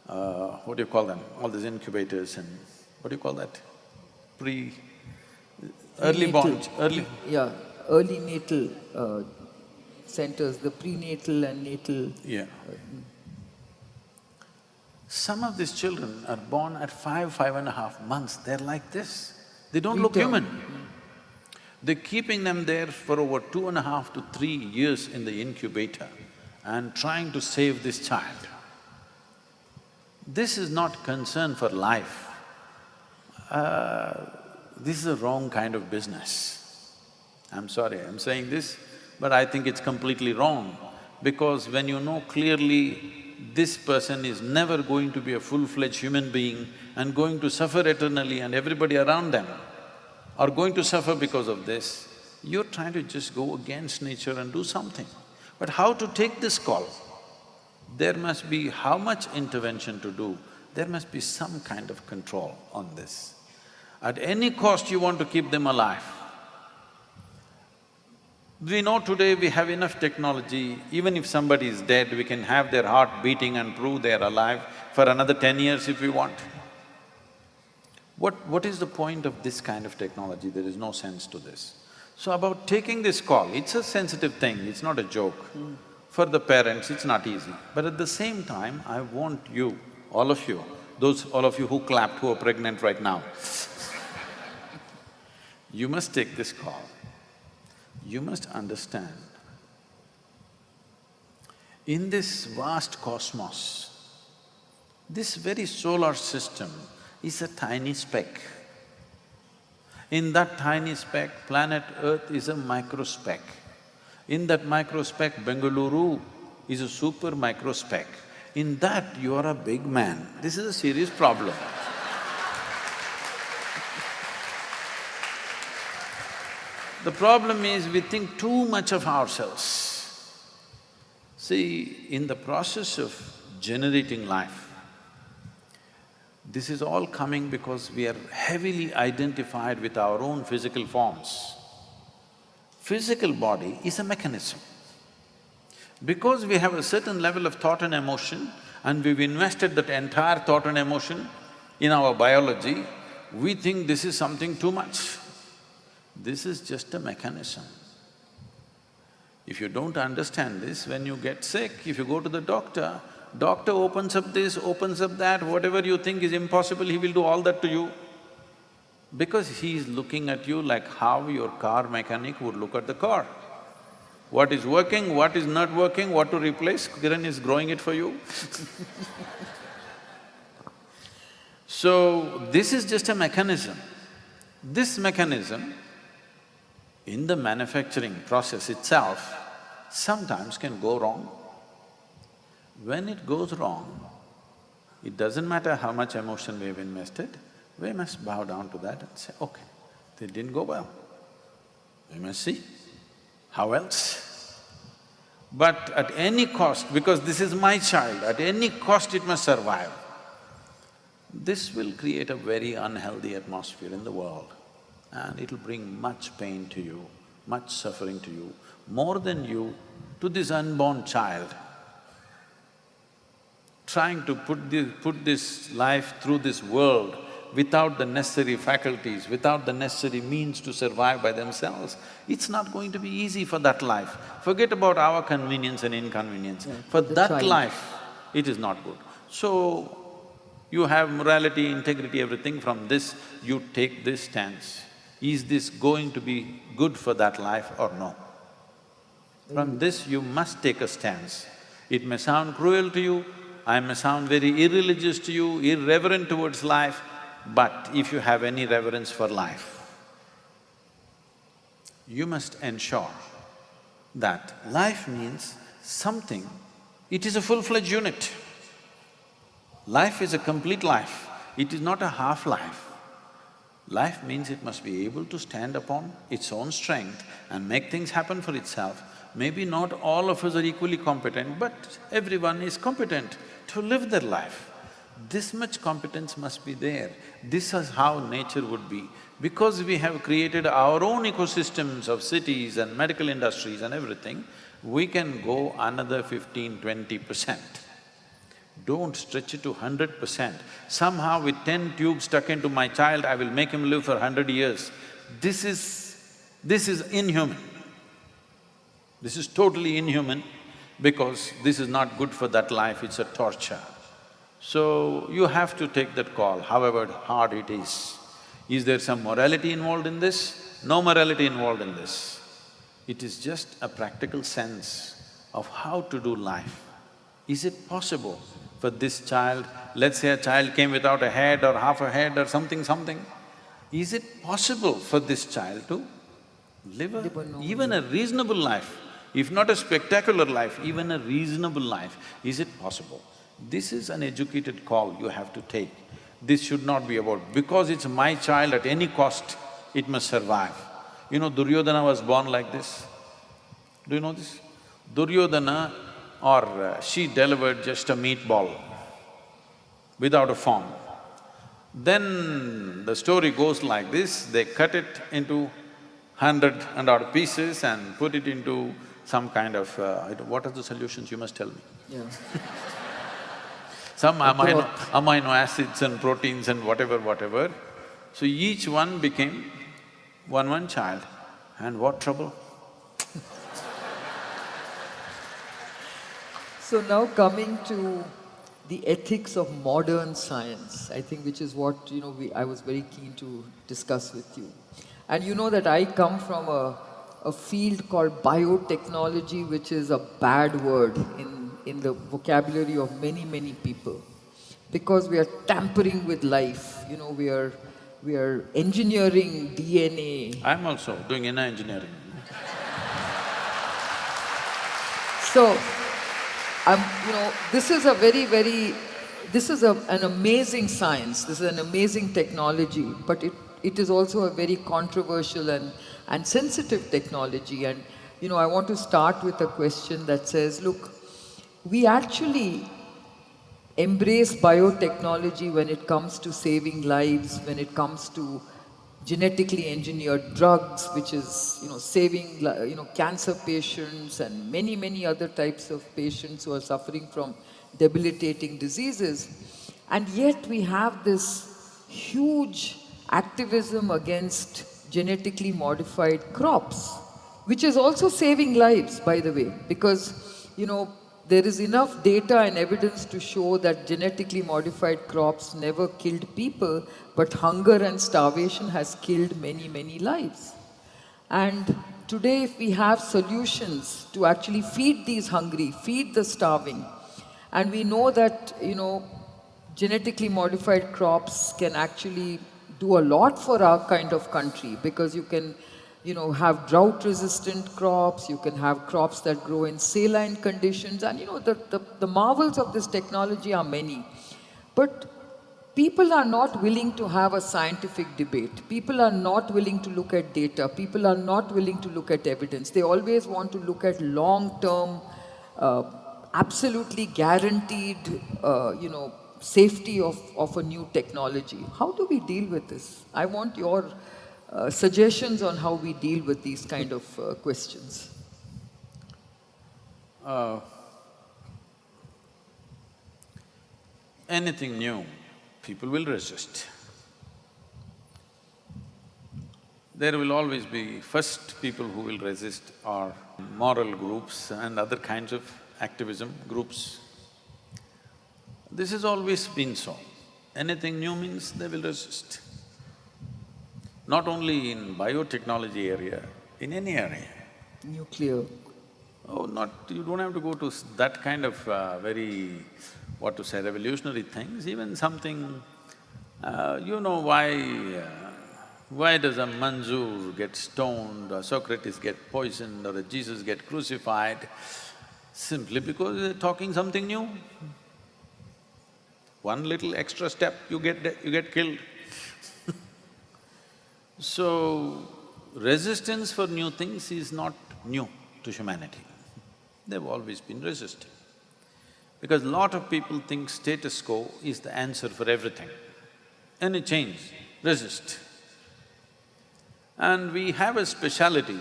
uh, what do you call them, all these incubators and what do you call that? Pre… early born… early… Yeah, early natal uh, centers, the prenatal and natal… Yeah. Some of these children are born at five, five and a half months, they're like this. They don't look human. They're keeping them there for over two and a half to three years in the incubator and trying to save this child. This is not concern for life. Uh, this is a wrong kind of business. I'm sorry, I'm saying this, but I think it's completely wrong because when you know clearly this person is never going to be a full-fledged human being and going to suffer eternally and everybody around them are going to suffer because of this, you're trying to just go against nature and do something. But how to take this call? There must be how much intervention to do, there must be some kind of control on this. At any cost you want to keep them alive. We know today we have enough technology, even if somebody is dead, we can have their heart beating and prove they're alive for another ten years if we want. What… what is the point of this kind of technology? There is no sense to this. So about taking this call, it's a sensitive thing, it's not a joke. For the parents, it's not easy. But at the same time, I want you, all of you, those all of you who clapped who are pregnant right now, you must take this call you must understand, in this vast cosmos, this very solar system is a tiny speck. In that tiny speck, planet Earth is a micro speck. In that micro speck, Bengaluru is a super micro speck. In that, you are a big man. This is a serious problem. The problem is we think too much of ourselves. See, in the process of generating life, this is all coming because we are heavily identified with our own physical forms. Physical body is a mechanism. Because we have a certain level of thought and emotion and we've invested that entire thought and emotion in our biology, we think this is something too much. This is just a mechanism. If you don't understand this, when you get sick, if you go to the doctor, doctor opens up this, opens up that, whatever you think is impossible, he will do all that to you. Because he is looking at you like how your car mechanic would look at the car. What is working, what is not working, what to replace, Kiran is growing it for you So, this is just a mechanism. This mechanism in the manufacturing process itself sometimes can go wrong. When it goes wrong, it doesn't matter how much emotion we've invested, we must bow down to that and say, okay, it didn't go well. We must see, how else? But at any cost, because this is my child, at any cost it must survive. This will create a very unhealthy atmosphere in the world and it'll bring much pain to you, much suffering to you, more than you to this unborn child. Trying to put this… put this life through this world without the necessary faculties, without the necessary means to survive by themselves, it's not going to be easy for that life. Forget about our convenience and inconvenience. Yeah, for that life, it is not good. So, you have morality, integrity, everything, from this you take this stance is this going to be good for that life or no? From mm. this you must take a stance. It may sound cruel to you, I may sound very irreligious to you, irreverent towards life, but if you have any reverence for life, you must ensure that life means something, it is a full-fledged unit. Life is a complete life, it is not a half life. Life means it must be able to stand upon its own strength and make things happen for itself. Maybe not all of us are equally competent, but everyone is competent to live their life. This much competence must be there. This is how nature would be. Because we have created our own ecosystems of cities and medical industries and everything, we can go another fifteen, twenty percent. Don't stretch it to hundred percent. Somehow with ten tubes stuck into my child, I will make him live for hundred years. This is… this is inhuman. This is totally inhuman because this is not good for that life, it's a torture. So, you have to take that call, however hard it is. Is there some morality involved in this? No morality involved in this. It is just a practical sense of how to do life. Is it possible for this child, let's say a child came without a head or half a head or something, something, is it possible for this child to Live a, Live a normal even a reasonable life, if not a spectacular life, even a reasonable life, is it possible? This is an educated call you have to take. This should not be about, because it's my child at any cost, it must survive. You know, Duryodhana was born like this. Do you know this? Duryodhana or uh, she delivered just a meatball without a form. Then the story goes like this, they cut it into hundred and odd pieces and put it into some kind of… Uh, what are the solutions, you must tell me. Yeah. Some amino, amino acids and proteins and whatever, whatever. So each one became one one child. And what trouble? So now coming to the ethics of modern science, I think which is what, you know, we, I was very keen to discuss with you. And you know that I come from a, a field called biotechnology, which is a bad word in, in the vocabulary of many, many people. Because we are tampering with life, you know, we are, we are engineering DNA. I'm also doing inner engineering. So, um, you know, this is a very, very, this is a, an amazing science, this is an amazing technology, but it, it is also a very controversial and, and sensitive technology. And, you know, I want to start with a question that says, look, we actually embrace biotechnology when it comes to saving lives, when it comes to genetically engineered drugs, which is, you know, saving, you know, cancer patients and many, many other types of patients who are suffering from debilitating diseases. And yet we have this huge activism against genetically modified crops, which is also saving lives, by the way, because, you know, there is enough data and evidence to show that genetically modified crops never killed people, but hunger and starvation has killed many, many lives. And today if we have solutions to actually feed these hungry, feed the starving, and we know that, you know, genetically modified crops can actually do a lot for our kind of country because you can you know, have drought-resistant crops, you can have crops that grow in saline conditions, and you know, the, the, the marvels of this technology are many. But people are not willing to have a scientific debate. People are not willing to look at data. People are not willing to look at evidence. They always want to look at long-term, uh, absolutely guaranteed, uh, you know, safety of, of a new technology. How do we deal with this? I want your uh, suggestions on how we deal with these kind of uh, questions? Uh, anything new, people will resist. There will always be first people who will resist are moral groups and other kinds of activism groups. This has always been so. Anything new means they will resist not only in biotechnology area, in any area. Nuclear. Oh, not… you don't have to go to that kind of uh, very, what to say, revolutionary things, even something… Uh, you know why… Uh, why does a Manzoor get stoned or Socrates get poisoned or a Jesus get crucified? Simply because they're talking something new. One little extra step, you get… you get killed. So, resistance for new things is not new to humanity. They've always been resisting. Because lot of people think status quo is the answer for everything. Any change, resist. And we have a speciality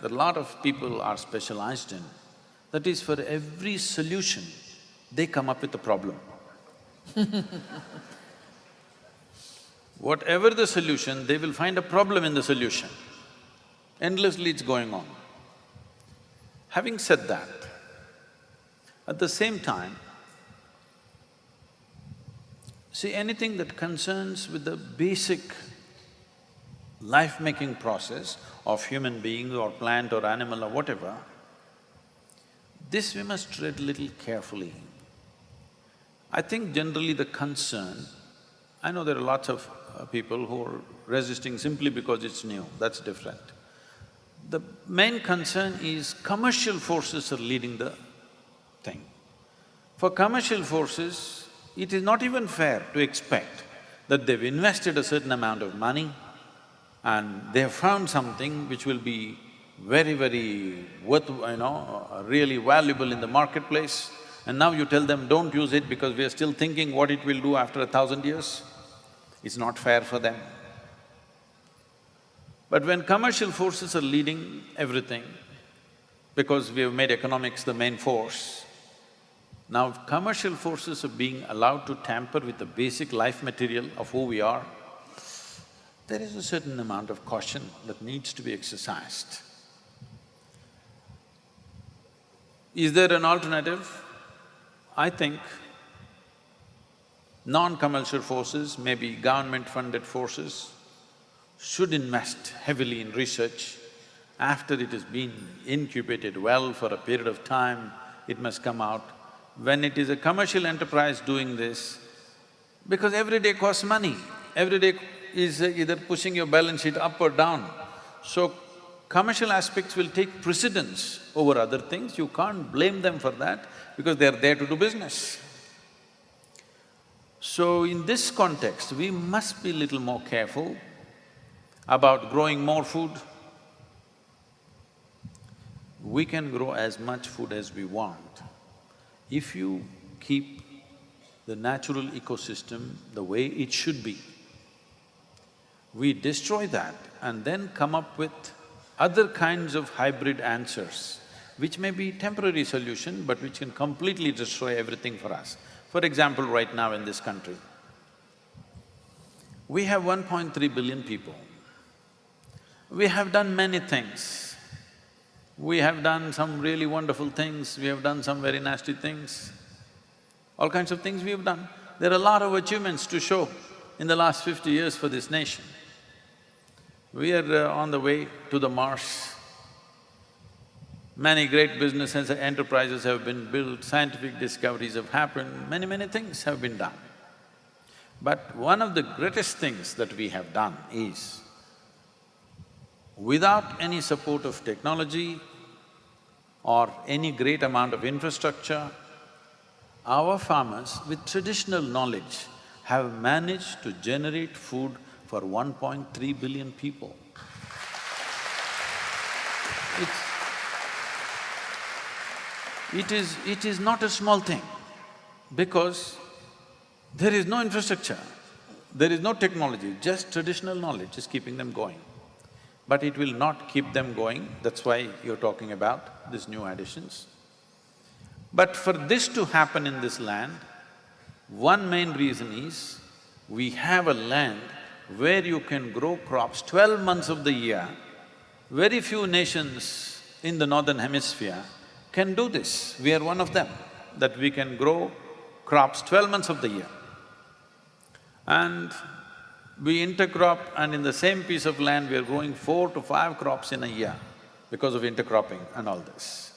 that a lot of people are specialized in, that is for every solution, they come up with a problem Whatever the solution, they will find a problem in the solution. Endlessly it's going on. Having said that, at the same time, see anything that concerns with the basic life-making process of human being or plant or animal or whatever, this we must tread little carefully. I think generally the concern, I know there are lots of uh, people who are resisting simply because it's new, that's different. The main concern is commercial forces are leading the thing. For commercial forces, it is not even fair to expect that they've invested a certain amount of money and they have found something which will be very, very worth, you know, uh, really valuable in the marketplace, and now you tell them, don't use it because we are still thinking what it will do after a thousand years. It's not fair for them. But when commercial forces are leading everything, because we have made economics the main force, now commercial forces are being allowed to tamper with the basic life material of who we are, there is a certain amount of caution that needs to be exercised. Is there an alternative? I think non-commercial forces, maybe government-funded forces, should invest heavily in research. After it has been incubated well for a period of time, it must come out. When it is a commercial enterprise doing this, because every day costs money, every day is either pushing your balance sheet up or down. So, commercial aspects will take precedence over other things, you can't blame them for that because they're there to do business. So, in this context, we must be little more careful about growing more food. We can grow as much food as we want. If you keep the natural ecosystem the way it should be, we destroy that and then come up with other kinds of hybrid answers, which may be temporary solution but which can completely destroy everything for us. For example, right now in this country, we have 1.3 billion people. We have done many things. We have done some really wonderful things, we have done some very nasty things. All kinds of things we have done. There are a lot of achievements to show in the last fifty years for this nation. We are uh, on the way to the Mars. Many great businesses and enterprises have been built, scientific discoveries have happened, many, many things have been done. But one of the greatest things that we have done is, without any support of technology or any great amount of infrastructure, our farmers with traditional knowledge have managed to generate food for 1.3 billion people. It's, it is… it is not a small thing because there is no infrastructure, there is no technology, just traditional knowledge is keeping them going. But it will not keep them going, that's why you're talking about these new additions. But for this to happen in this land, one main reason is we have a land where you can grow crops twelve months of the year, very few nations in the northern hemisphere can do this. We are one of them, that we can grow crops twelve months of the year. And we intercrop and in the same piece of land we are growing four to five crops in a year because of intercropping and all this.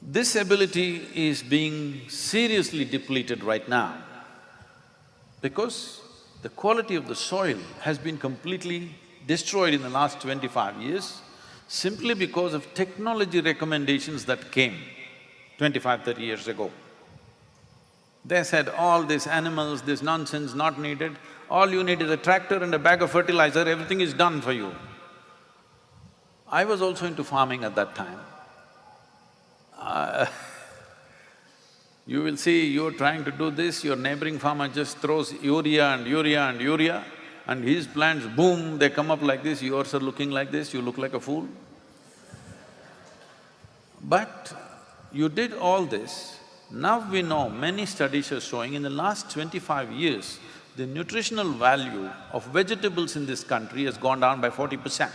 This ability is being seriously depleted right now because the quality of the soil has been completely destroyed in the last twenty-five years simply because of technology recommendations that came 25, 30 years ago. They said, all these animals, this nonsense not needed, all you need is a tractor and a bag of fertilizer, everything is done for you. I was also into farming at that time. Uh, you will see you're trying to do this, your neighboring farmer just throws urea and urea and urea and his plants, boom, they come up like this, yours are looking like this, you look like a fool. But you did all this, now we know, many studies are showing in the last twenty-five years, the nutritional value of vegetables in this country has gone down by forty percent.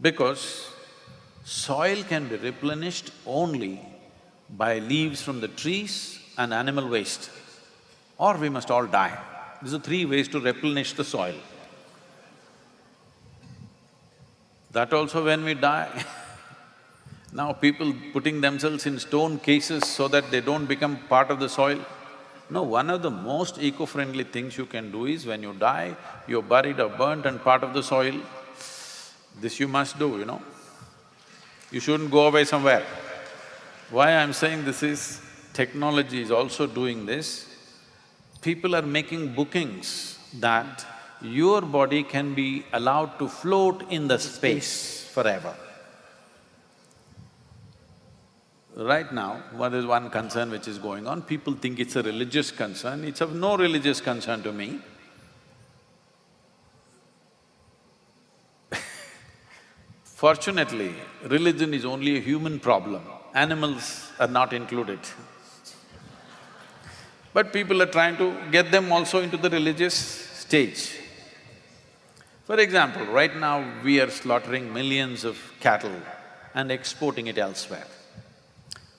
Because soil can be replenished only by leaves from the trees and animal waste, or we must all die. These are three ways to replenish the soil. That also when we die now people putting themselves in stone cases so that they don't become part of the soil. No, one of the most eco-friendly things you can do is when you die, you're buried or burnt and part of the soil, This you must do, you know. You shouldn't go away somewhere. Why I'm saying this is, technology is also doing this. People are making bookings that your body can be allowed to float in the space forever. Right now, what is one concern which is going on, people think it's a religious concern, it's of no religious concern to me. Fortunately, religion is only a human problem, animals are not included. But people are trying to get them also into the religious stage. For example, right now we are slaughtering millions of cattle and exporting it elsewhere.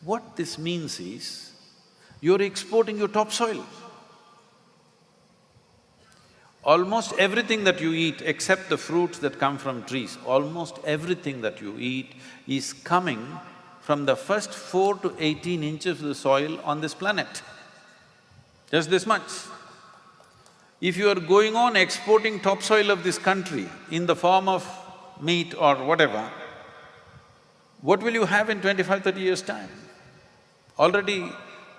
What this means is, you're exporting your topsoil. Almost everything that you eat, except the fruits that come from trees, almost everything that you eat is coming from the first four to eighteen inches of the soil on this planet. Just this much. If you are going on exporting topsoil of this country in the form of meat or whatever, what will you have in 25, 30 years' time? Already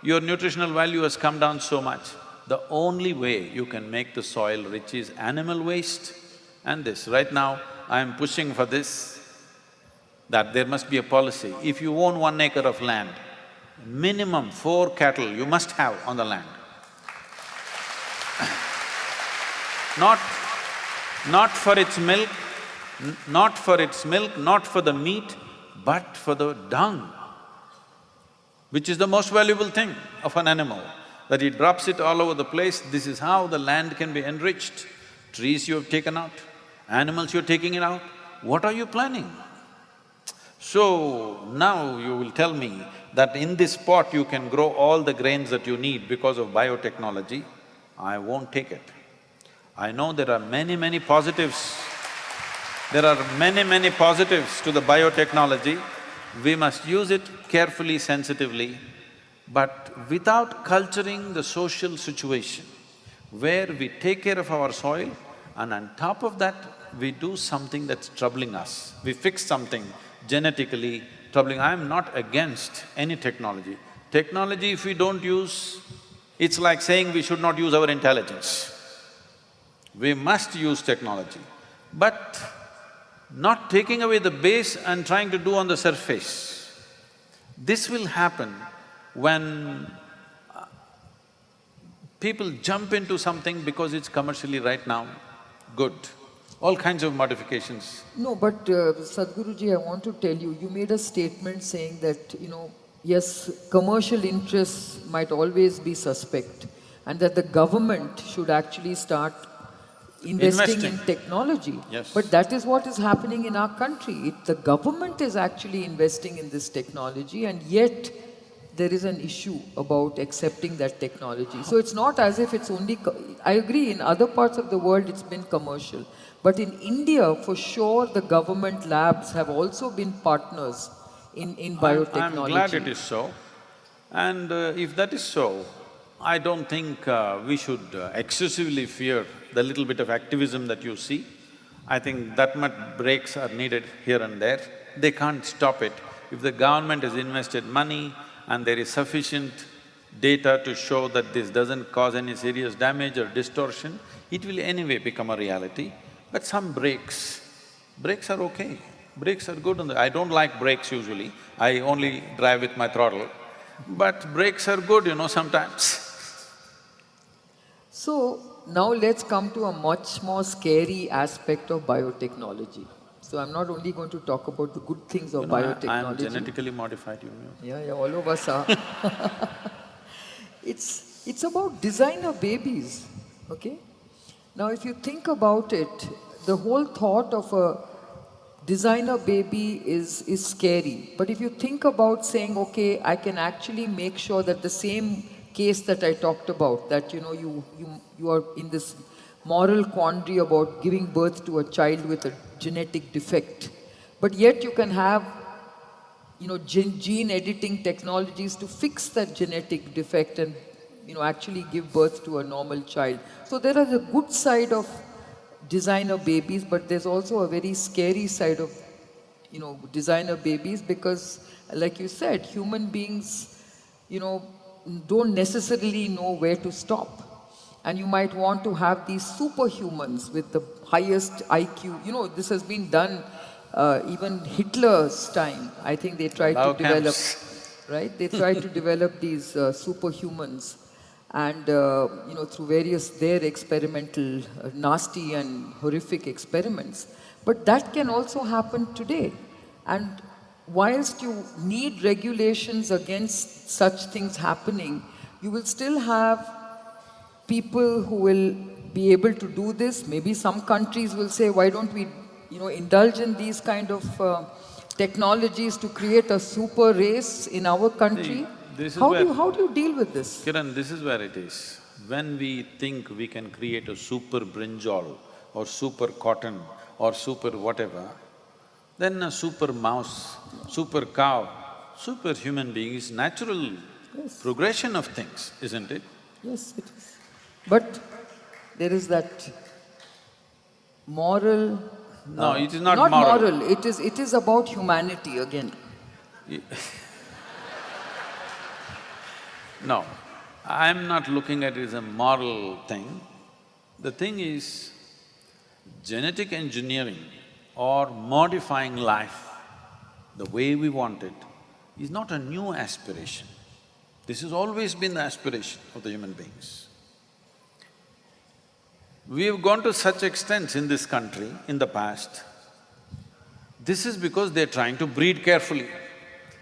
your nutritional value has come down so much. The only way you can make the soil rich is animal waste and this. Right now, I am pushing for this, that there must be a policy. If you own one acre of land, minimum four cattle you must have on the land. Not… not for its milk, not for its milk, not for the meat, but for the dung, which is the most valuable thing of an animal that he drops it all over the place, this is how the land can be enriched. Trees you have taken out, animals you're taking it out, what are you planning? So, now you will tell me that in this pot you can grow all the grains that you need because of biotechnology, I won't take it. I know there are many, many positives. There are many, many positives to the biotechnology. We must use it carefully, sensitively, but without culturing the social situation, where we take care of our soil and on top of that, we do something that's troubling us. We fix something genetically troubling. I'm not against any technology. Technology if we don't use, it's like saying we should not use our intelligence. We must use technology, but not taking away the base and trying to do on the surface. This will happen when uh, people jump into something because it's commercially right now good, all kinds of modifications. No, but uh, Sadhguruji, I want to tell you, you made a statement saying that, you know, yes, commercial interests might always be suspect and that the government should actually start investing, Investing. in technology. Yes. But that is what is happening in our country. It, the government is actually investing in this technology and yet there is an issue about accepting that technology. So it's not as if it's only, I agree, in other parts of the world it's been commercial. But in India, for sure, the government labs have also been partners in, in biotechnology. I'm glad it is so. And uh, if that is so, I don't think uh, we should uh, excessively fear the little bit of activism that you see. I think that much brakes are needed here and there. They can't stop it. If the government has invested money, and there is sufficient data to show that this doesn't cause any serious damage or distortion, it will anyway become a reality. But some brakes, brakes are okay, brakes are good… I don't like brakes usually, I only drive with my throttle, but brakes are good, you know, sometimes. So, now let's come to a much more scary aspect of biotechnology. So I'm not only going to talk about the good things of You know, I- biotechnology. I am genetically modified, you know. Yeah, yeah, all of us are. it's, it's about designer babies, okay? Now, if you think about it, the whole thought of a designer baby is, is scary. But if you think about saying, okay, I can actually make sure that the same case that I talked about, that, you know, you, you, you are in this moral quandary about giving birth to a child with a genetic defect. But yet you can have you know, gene, gene editing technologies to fix that genetic defect and, you know, actually give birth to a normal child. So there is a good side of designer babies, but there's also a very scary side of, you know, designer babies because, like you said, human beings, you know, don't necessarily know where to stop. And you might want to have these superhumans with the highest IQ. You know, this has been done uh, even Hitler's time. I think they tried to develop, camps. right? They tried to develop these uh, superhumans and uh, you know through various their experimental uh, nasty and horrific experiments but that can also happen today and whilst you need regulations against such things happening you will still have people who will be able to do this. Maybe some countries will say why don't we you know indulge in these kind of uh, technologies to create a super race in our country? This is how do you, how do you deal with this? Kiran, this is where it is. When we think we can create a super brinjal or super cotton or super whatever, then a super mouse, super cow, super human being is natural Yes. progression of things, isn't it? Yes, it is. But there is that moral. No, uh, it is not Not moral. moral. It is. It is about humanity again. No, I'm not looking at it as a moral thing. The thing is, genetic engineering or modifying life the way we want it is not a new aspiration. This has always been the aspiration of the human beings. We have gone to such extents in this country in the past. This is because they're trying to breed carefully,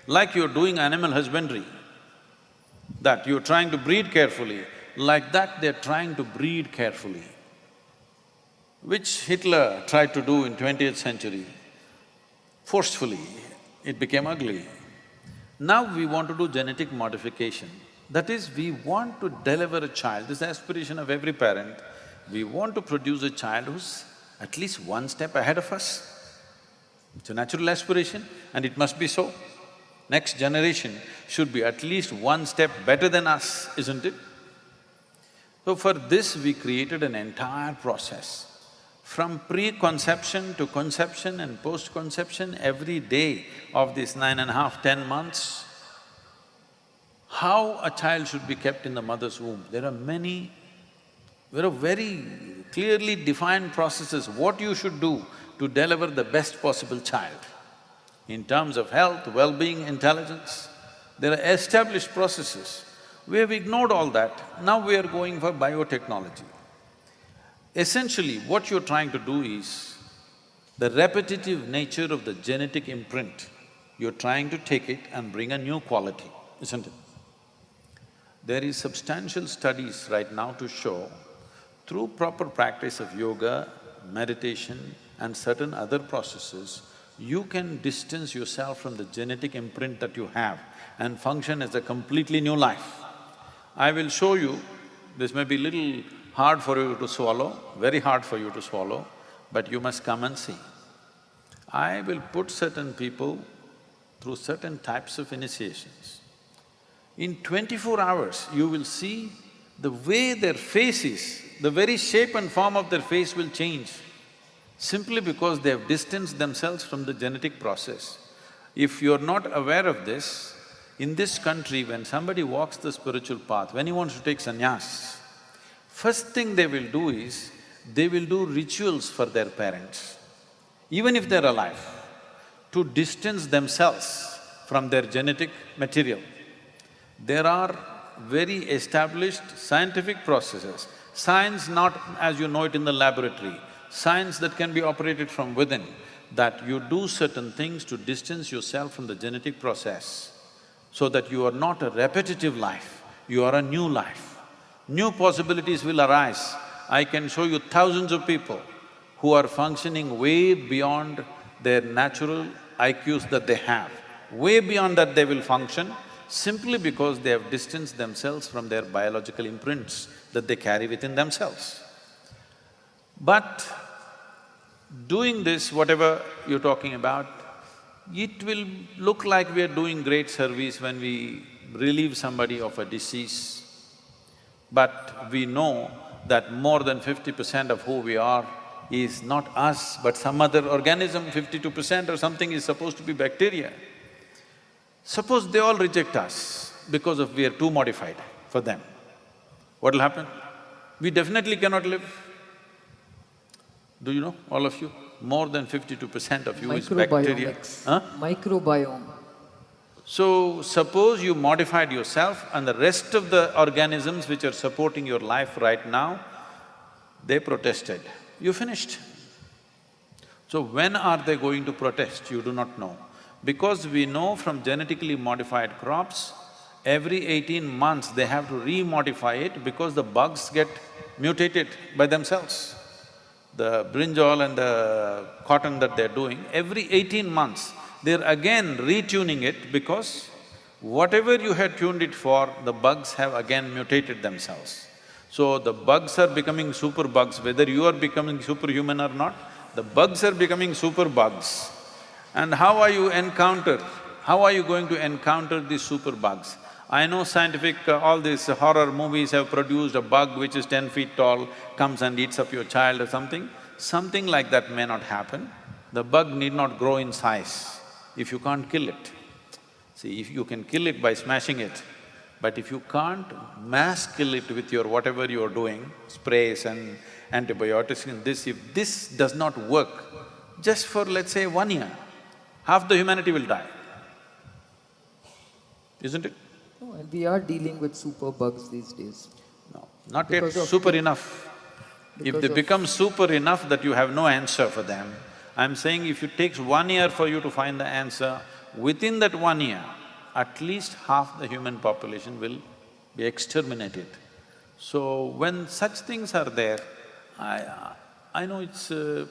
like you're doing animal husbandry that you're trying to breed carefully, like that they're trying to breed carefully. Which Hitler tried to do in twentieth century, forcefully, it became ugly. Now we want to do genetic modification. That is, we want to deliver a child, this aspiration of every parent. We want to produce a child who's at least one step ahead of us. It's a natural aspiration and it must be so. Next generation should be at least one step better than us, isn't it? So for this, we created an entire process. From pre-conception to conception and post-conception, every day of these nine and a half, ten months, how a child should be kept in the mother's womb. There are many, there are very clearly defined processes, what you should do to deliver the best possible child. In terms of health, well-being, intelligence, there are established processes. We have ignored all that, now we are going for biotechnology. Essentially, what you're trying to do is the repetitive nature of the genetic imprint, you're trying to take it and bring a new quality, isn't it? There is substantial studies right now to show through proper practice of yoga, meditation and certain other processes, you can distance yourself from the genetic imprint that you have and function as a completely new life. I will show you, this may be little hard for you to swallow, very hard for you to swallow, but you must come and see. I will put certain people through certain types of initiations. In twenty-four hours, you will see the way their face is, the very shape and form of their face will change simply because they have distanced themselves from the genetic process. If you're not aware of this, in this country, when somebody walks the spiritual path, when he wants to take sannyas, first thing they will do is, they will do rituals for their parents, even if they're alive, to distance themselves from their genetic material. There are very established scientific processes, science not as you know it in the laboratory, science that can be operated from within, that you do certain things to distance yourself from the genetic process so that you are not a repetitive life, you are a new life. New possibilities will arise. I can show you thousands of people who are functioning way beyond their natural IQs that they have. Way beyond that they will function simply because they have distanced themselves from their biological imprints that they carry within themselves. But doing this, whatever you're talking about, it will look like we are doing great service when we relieve somebody of a disease. But we know that more than fifty percent of who we are is not us, but some other organism, fifty-two percent or something is supposed to be bacteria. Suppose they all reject us because of we are too modified for them, what'll happen? We definitely cannot live. Do you know, all of you? More than fifty-two percent of you is bacteria. Huh? Microbiome. So, suppose you modified yourself and the rest of the organisms which are supporting your life right now, they protested, you finished. So when are they going to protest, you do not know. Because we know from genetically modified crops, every eighteen months they have to re-modify it because the bugs get mutated by themselves. The brinjal and the cotton that they're doing, every eighteen months, they're again retuning it because whatever you had tuned it for, the bugs have again mutated themselves. So the bugs are becoming super bugs, whether you are becoming superhuman or not, the bugs are becoming super bugs. And how are you encounter, how are you going to encounter these super bugs? I know scientific, uh, all these horror movies have produced a bug which is ten feet tall, comes and eats up your child or something. Something like that may not happen. The bug need not grow in size if you can't kill it. See, if you can kill it by smashing it, but if you can't mass kill it with your whatever you're doing, sprays and antibiotics and this, if this does not work, just for let's say one year, half the humanity will die. Isn't it? No, and we are dealing with super bugs these days. No, not yet Because of- super enough. If they become super enough that you have no answer for them, I'm saying if it takes one year for you to find the answer, within that one year, at least half the human population will be exterminated. So when such things are there, I… I know it's a…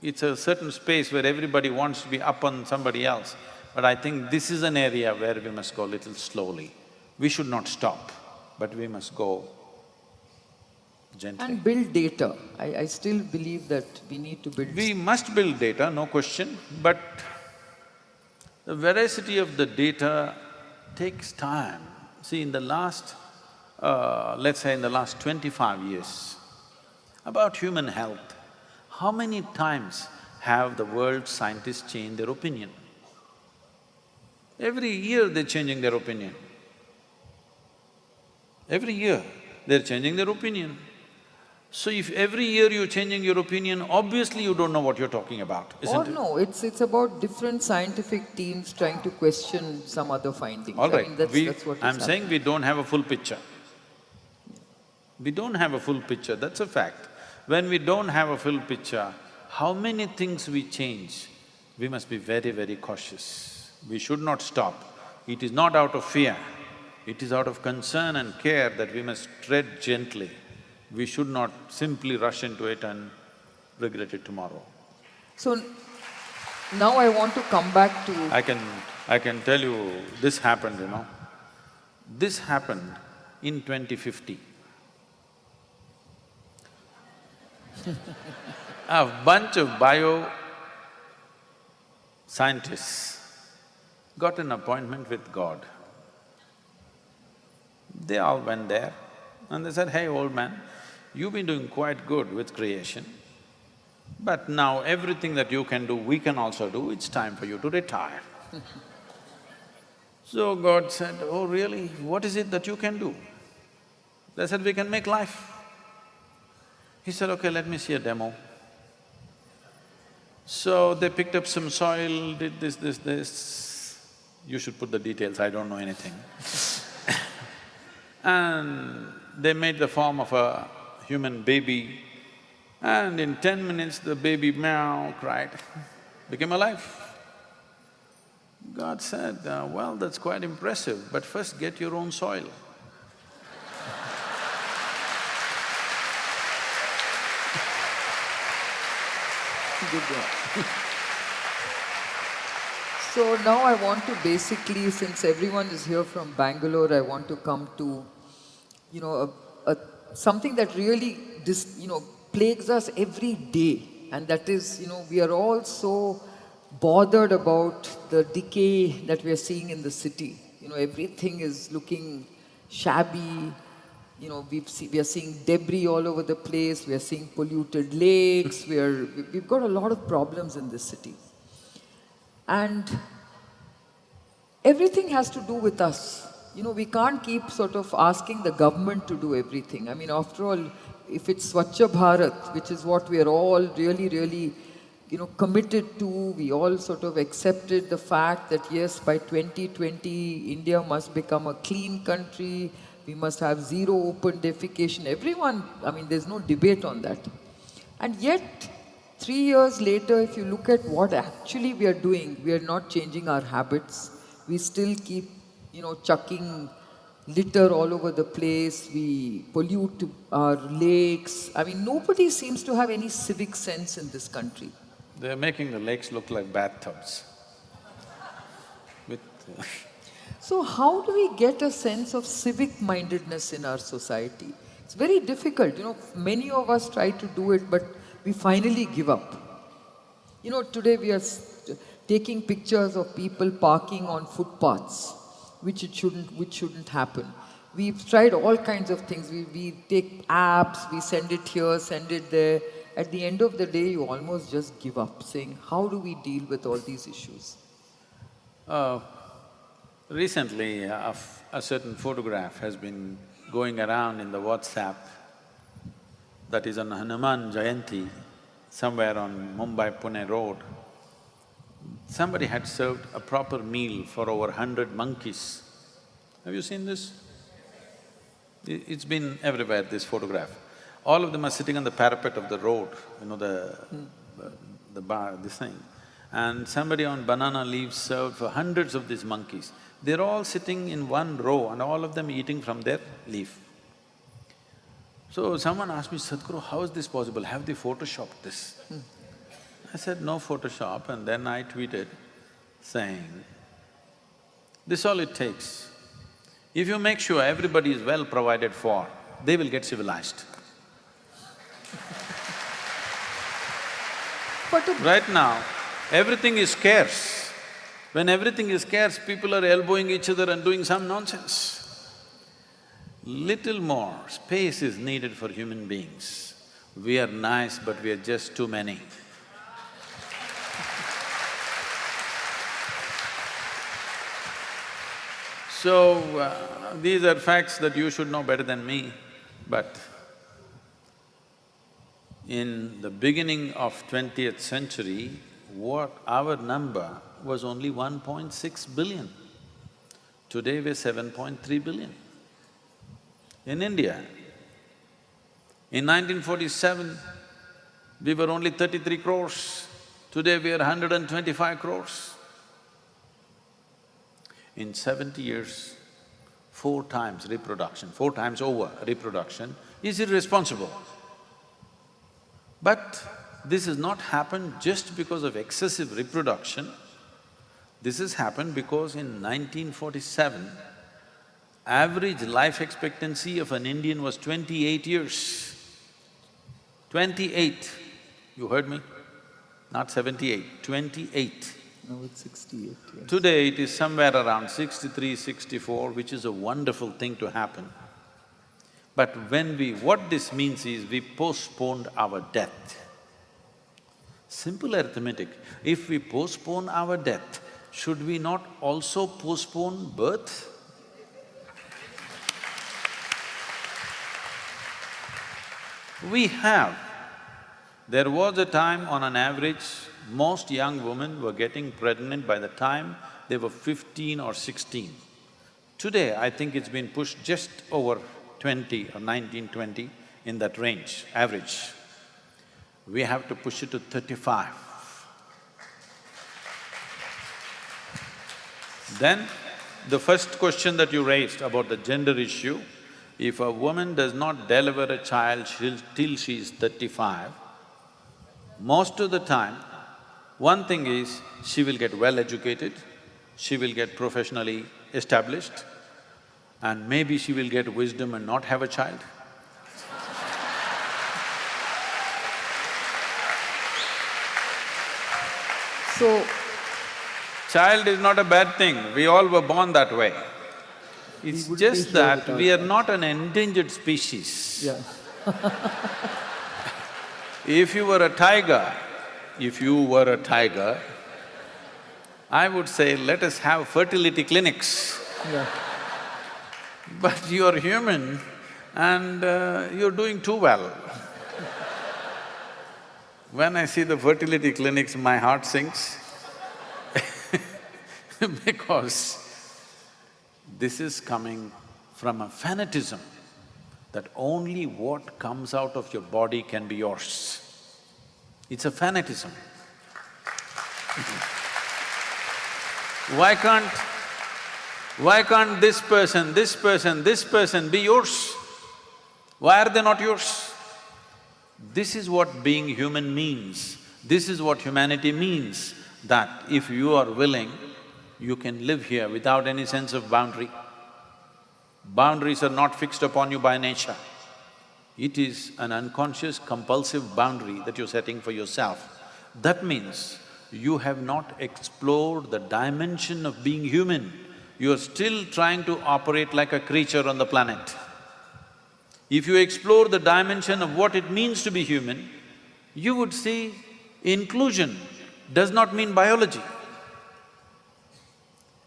it's a certain space where everybody wants to be up on somebody else, but I think this is an area where we must go little slowly. We should not stop, but we must go gently. And build data. I, I still believe that we need to build… We must build data, no question, but the veracity of the data takes time. See, in the last, uh, let's say in the last twenty-five years, about human health, how many times have the world scientists changed their opinion? Every year they're changing their opinion. Every year they're changing their opinion. So if every year you're changing your opinion, obviously you don't know what you're talking about, isn't Or it? no, it's… it's about different scientific teams trying to question some other findings. All I right, mean, that's, we… that's I'm saying happening. we don't have a full picture. We don't have a full picture, that's a fact. When we don't have a full picture, how many things we change, we must be very, very cautious. We should not stop. It is not out of fear, it is out of concern and care that we must tread gently. We should not simply rush into it and regret it tomorrow. So, now I want to come back to… I can… I can tell you, this happened, you know. This happened in 2050. A bunch of bio scientists got an appointment with God. They all went there and they said, hey old man, you've been doing quite good with creation, but now everything that you can do, we can also do, it's time for you to retire. So God said, oh really, what is it that you can do? They said, we can make life. He said, okay, let me see a demo. So they picked up some soil, did this, this, this. You should put the details, I don't know anything. and they made the form of a human baby and in ten minutes the baby meow cried, became alive. God said, uh, well, that's quite impressive, but first get your own soil. Good one. So now I want to basically, since everyone is here from Bangalore, I want to come to, you know, a, something that really, dis, you know, plagues us every day. And that is, you know, we are all so bothered about the decay that we are seeing in the city. You know, everything is looking shabby, you know, we've see, we are seeing debris all over the place, we are seeing polluted lakes, we are, we've got a lot of problems in this city. And everything has to do with us. You know, we can't keep sort of asking the government to do everything. I mean, after all, if it's Swachh Bharat, which is what we are all really, really, you know, committed to, we all sort of accepted the fact that yes, by 2020, India must become a clean country, we must have zero open defecation. Everyone, I mean, there's no debate on that. And yet, three years later, if you look at what actually we are doing, we are not changing our habits. We still keep, you know, chucking litter all over the place. We pollute our lakes. I mean, nobody seems to have any civic sense in this country. They're making the lakes look like bathtubs with So how do we get a sense of civic mindedness in our society? It's very difficult, you know, many of us try to do it, but we finally give up. You know, today we are taking pictures of people parking on footpaths, which it shouldn't, which shouldn't happen. We've tried all kinds of things. We, we take apps, we send it here, send it there. At the end of the day, you almost just give up, saying, how do we deal with all these issues? Uh, recently, a, a certain photograph has been going around in the WhatsApp that is on Hanuman Jayanti, somewhere on Mumbai-Pune road. Somebody had served a proper meal for over hundred monkeys. Have you seen this? It's been everywhere, this photograph. All of them are sitting on the parapet of the road, you know, the, the, bar, this thing. And somebody on banana leaves served for hundreds of these monkeys. They're all sitting in one row and all of them eating from their leaf. So someone asked me, Sadhguru, how is this possible? Have they photoshopped this? Hmm. I said, no Photoshop and then I tweeted saying, this all it takes. If you make sure everybody is well provided for, they will get civilized. But right now, everything is scarce. When everything is scarce, people are elbowing each other and doing some nonsense. Little more space is needed for human beings. We are nice, but we are just too many. So, uh, these are facts that you should know better than me, but in the beginning of twentieth century, what our number was only 1.6 billion. Today we're 7.3 billion. In India, in 1947, we were only 33 crores. Today we are 125 crores. In seventy years, four times reproduction, four times over reproduction is irresponsible. But this has not happened just because of excessive reproduction. This has happened because in 1947, average life expectancy of an Indian was twenty-eight years. Twenty-eight, you heard me? Not seventy-eight, twenty-eight. Now it's sixty-eight, yes. Today it is somewhere around 63, 64, which is a wonderful thing to happen. But when we… what this means is we postponed our death. Simple arithmetic, if we postpone our death, should we not also postpone birth? We have. There was a time on an average, most young women were getting pregnant by the time they were fifteen or sixteen. Today, I think it's been pushed just over twenty or nineteen, twenty, in that range, average. We have to push it to thirty-five. Then, the first question that you raised about the gender issue, if a woman does not deliver a child till she is thirty-five, most of the time, one thing is, she will get well educated, she will get professionally established, and maybe she will get wisdom and not have a child. So, Child is not a bad thing, we all were born that way. It's just that we are not an endangered species. Yeah. If you were a tiger, if you were a tiger, I would say, let us have fertility clinics. Yeah. But you're human and uh, you're doing too well. when I see the fertility clinics, my heart sinks because this is coming from a fanatism that only what comes out of your body can be yours. It's a fanatism. Why can't, why can't this person, this person, this person be yours? Why are they not yours? This is what being human means. This is what humanity means, that if you are willing, you can live here without any sense of boundary. Boundaries are not fixed upon you by nature. It is an unconscious compulsive boundary that you're setting for yourself. That means you have not explored the dimension of being human. You are still trying to operate like a creature on the planet. If you explore the dimension of what it means to be human, you would see inclusion does not mean biology.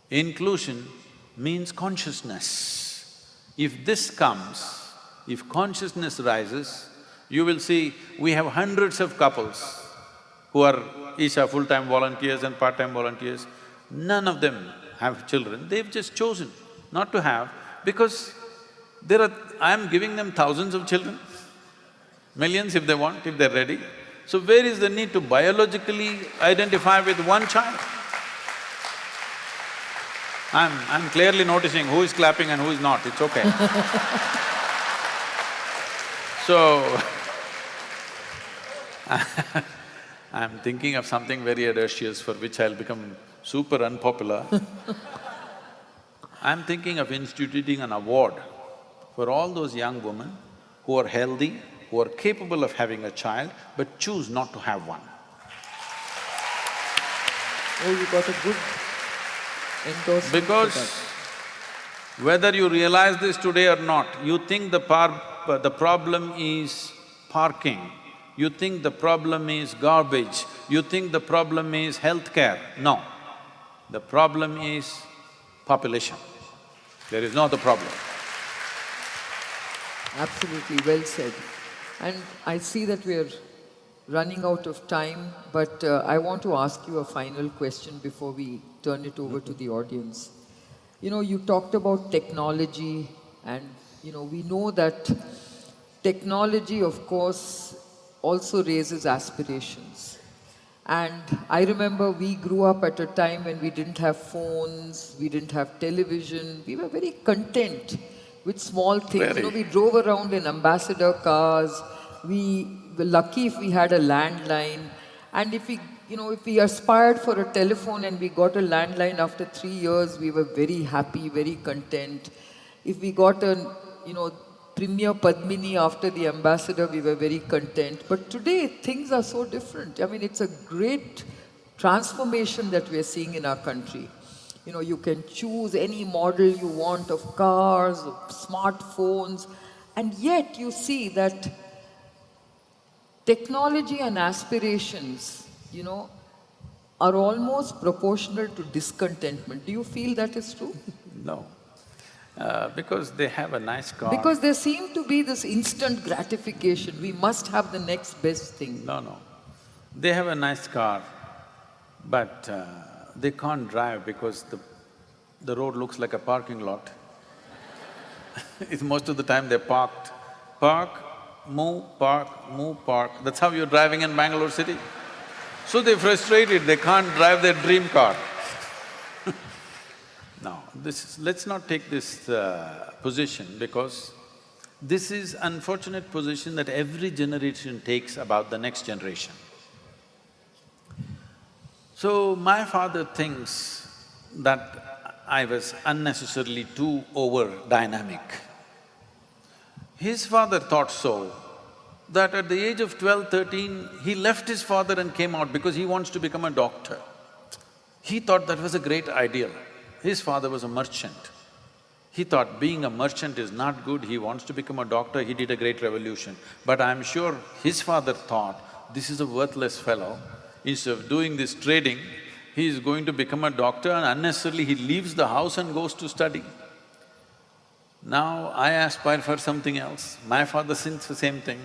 Inclusion means consciousness. If this comes, if consciousness rises, you will see we have hundreds of couples who are each are full-time volunteers and part-time volunteers. None of them have children, they've just chosen not to have because there are… I'm giving them thousands of children, millions if they want, if they're ready. So where is the need to biologically identify with one child? I'm… I'm clearly noticing who is clapping and who is not, it's okay. So, I'm thinking of something very audacious for which I'll become super unpopular. I'm thinking of instituting an award for all those young women who are healthy, who are capable of having a child, but choose not to have one. Oh, you got a good endorsement Because whether you realize this today or not, you think the the problem is parking, you think the problem is garbage, you think the problem is healthcare. No, the problem is population. There is no other problem. Absolutely, well said. And I see that we're running out of time, but uh, I want to ask you a final question before we turn it over to the audience. You know, you talked about technology and, you know, we know that technology, of course, also raises aspirations. And I remember we grew up at a time when we didn't have phones, we didn't have television, we were very content with small things. You know, we drove around in ambassador cars, we were lucky if we had a landline. And if we, you know, if we aspired for a telephone and we got a landline after three years, we were very happy, very content. If we got a, you know, Premier Padmini after the ambassador, we were very content. But today, things are so different. I mean, it's a great transformation that we're seeing in our country. You know, you can choose any model you want of cars, of smartphones, and yet you see that technology and aspirations, you know, are almost proportional to discontentment. Do you feel that is true? No. Uh, because they have a nice car. Because there seem to be this instant gratification. We must have the next best thing. No, no. They have a nice car, but uh, they can't drive because the, the road looks like a parking lot. it's most of the time they're parked. Park, move, park, move, park. That's how you're driving in Bangalore city. So they're frustrated, they can't drive their dream car. Now, this is… let's not take this uh, position because this is unfortunate position that every generation takes about the next generation. So, my father thinks that I was unnecessarily too over-dynamic. His father thought so, that at the age of 12, 13, he left his father and came out because he wants to become a doctor. He thought that was a great ideal. His father was a merchant. He thought being a merchant is not good, he wants to become a doctor, he did a great revolution. But I'm sure his father thought, this is a worthless fellow, instead of doing this trading, he is going to become a doctor and unnecessarily he leaves the house and goes to study. Now I aspire for something else. My father thinks the same thing.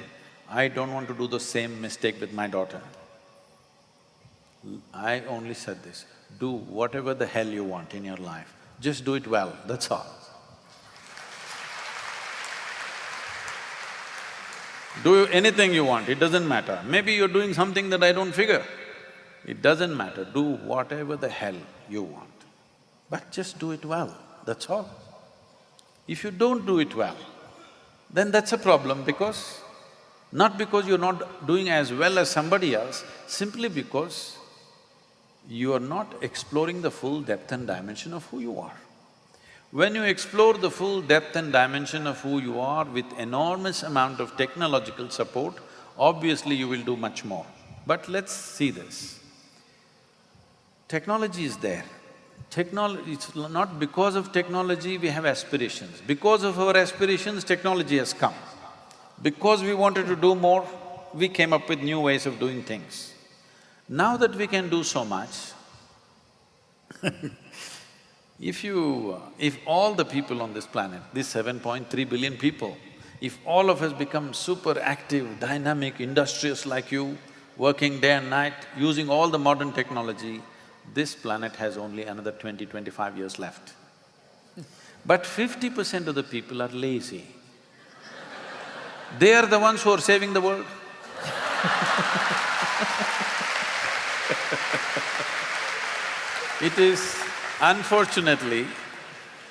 I don't want to do the same mistake with my daughter. I only said this, do whatever the hell you want in your life, just do it well, that's all. Do anything you want, it doesn't matter. Maybe you're doing something that I don't figure. It doesn't matter, do whatever the hell you want. But just do it well, that's all. If you don't do it well, then that's a problem because… not because you're not doing as well as somebody else, simply because you are not exploring the full depth and dimension of who you are. When you explore the full depth and dimension of who you are with enormous amount of technological support, obviously you will do much more. But let's see this. Technology is there. Technology… it's not because of technology we have aspirations. Because of our aspirations, technology has come. Because we wanted to do more, we came up with new ways of doing things. Now that we can do so much, if you… Uh, if all the people on this planet, these seven point three billion people, if all of us become super active, dynamic, industrious like you, working day and night, using all the modern technology, this planet has only another 20, 25 years left. But fifty percent of the people are lazy. They are the ones who are saving the world It is unfortunately,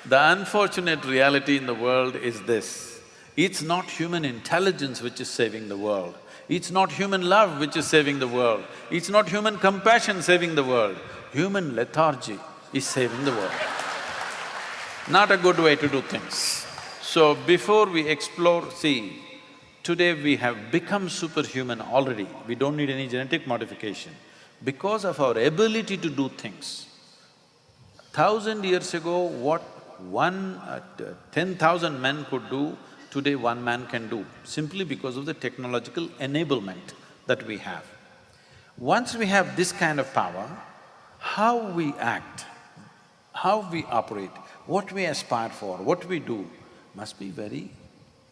the unfortunate reality in the world is this. It's not human intelligence which is saving the world. It's not human love which is saving the world. It's not human compassion saving the world. Human lethargy is saving the world. Not a good way to do things. So before we explore, see, today we have become superhuman already, we don't need any genetic modification. Because of our ability to do things, Thousand years ago, what one… Uh, ten thousand men could do, today one man can do, simply because of the technological enablement that we have. Once we have this kind of power, how we act, how we operate, what we aspire for, what we do, must be very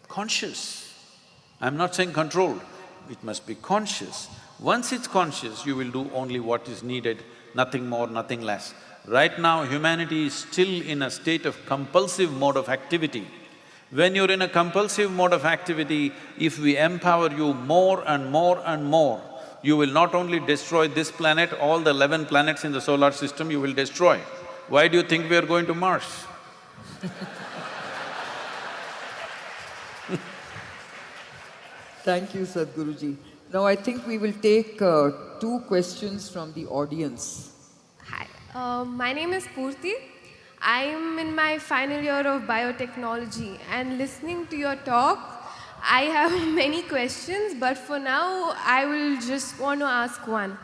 conscious. I'm not saying controlled, it must be conscious. Once it's conscious, you will do only what is needed, nothing more, nothing less. Right now, humanity is still in a state of compulsive mode of activity. When you're in a compulsive mode of activity, if we empower you more and more and more, you will not only destroy this planet, all the eleven planets in the solar system you will destroy. Why do you think we are going to Mars? Thank you, Sadhguruji. Now I think we will take uh, two questions from the audience. Uh, my name is Purti. I am in my final year of biotechnology and listening to your talk, I have many questions, but for now, I will just want to ask one.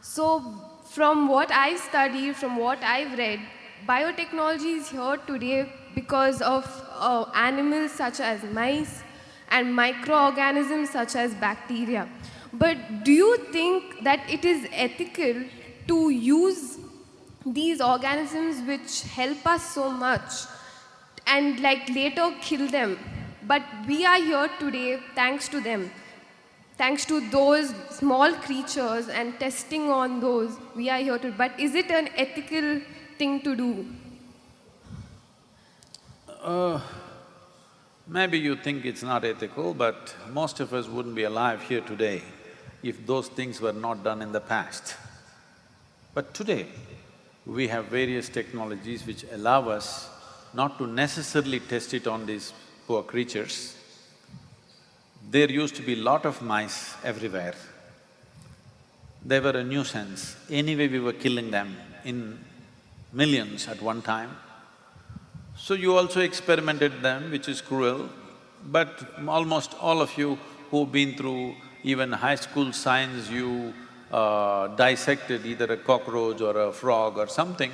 So, from what I've studied, from what I've read, biotechnology is here today because of uh, animals such as mice and microorganisms such as bacteria. But do you think that it is ethical to use these organisms which help us so much and like later kill them. But we are here today thanks to them. Thanks to those small creatures and testing on those, we are here to. But is it an ethical thing to do? Uh, maybe you think it's not ethical, but most of us wouldn't be alive here today if those things were not done in the past. But today, we have various technologies which allow us not to necessarily test it on these poor creatures. There used to be lot of mice everywhere. They were a nuisance. Anyway, we were killing them in millions at one time. So you also experimented them, which is cruel, but almost all of you who've been through even high school science, you uh, dissected either a cockroach or a frog or something,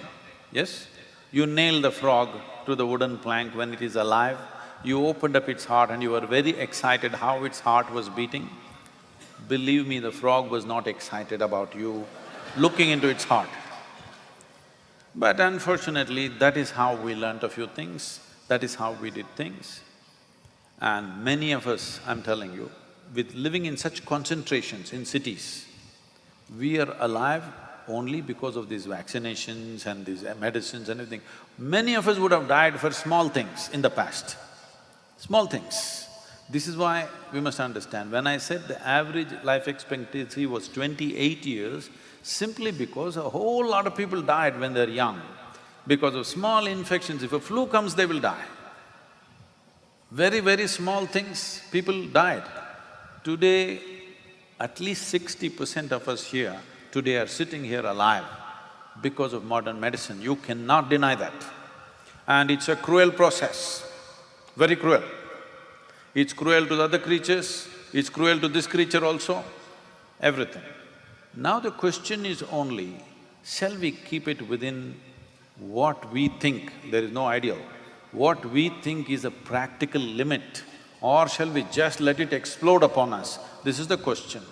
yes? You nailed the frog to the wooden plank when it is alive, you opened up its heart and you were very excited how its heart was beating. Believe me, the frog was not excited about you looking into its heart. But unfortunately, that is how we learnt a few things, that is how we did things. And many of us, I'm telling you, with living in such concentrations in cities, we are alive only because of these vaccinations and these medicines and everything. Many of us would have died for small things in the past, small things. This is why we must understand, when I said the average life expectancy was twenty-eight years, simply because a whole lot of people died when they're young. Because of small infections, if a flu comes, they will die. Very, very small things, people died. Today, at least sixty percent of us here today are sitting here alive because of modern medicine. You cannot deny that. And it's a cruel process, very cruel. It's cruel to the other creatures, it's cruel to this creature also, everything. Now the question is only, shall we keep it within what we think, there is no ideal, what we think is a practical limit, or shall we just let it explode upon us? This is the question.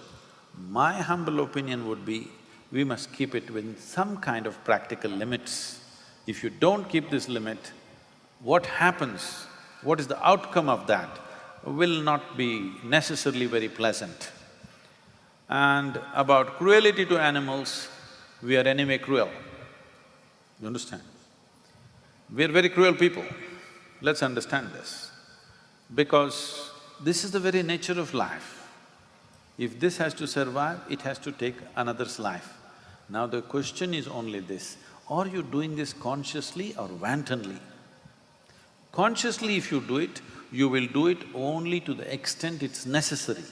My humble opinion would be, we must keep it within some kind of practical limits. If you don't keep this limit, what happens, what is the outcome of that will not be necessarily very pleasant. And about cruelty to animals, we are anyway cruel. You understand? We're very cruel people. Let's understand this. Because this is the very nature of life. If this has to survive, it has to take another's life. Now the question is only this, are you doing this consciously or wantonly? Consciously if you do it, you will do it only to the extent it's necessary.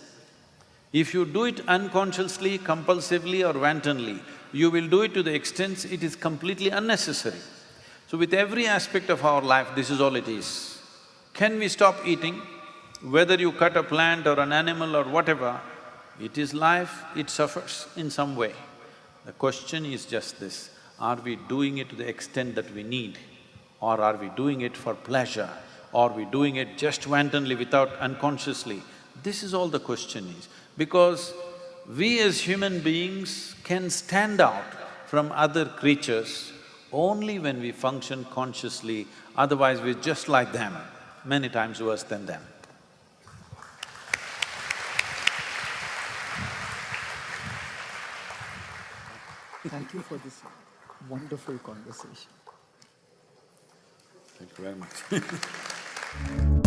If you do it unconsciously, compulsively or wantonly, you will do it to the extent it is completely unnecessary. So with every aspect of our life, this is all it is. Can we stop eating? Whether you cut a plant or an animal or whatever, it is life, it suffers in some way. The question is just this, are we doing it to the extent that we need? Or are we doing it for pleasure? Or are we doing it just wantonly without unconsciously? This is all the question is. Because we as human beings can stand out from other creatures only when we function consciously, otherwise we're just like them, many times worse than them. Thank you for this wonderful conversation. Thank you very much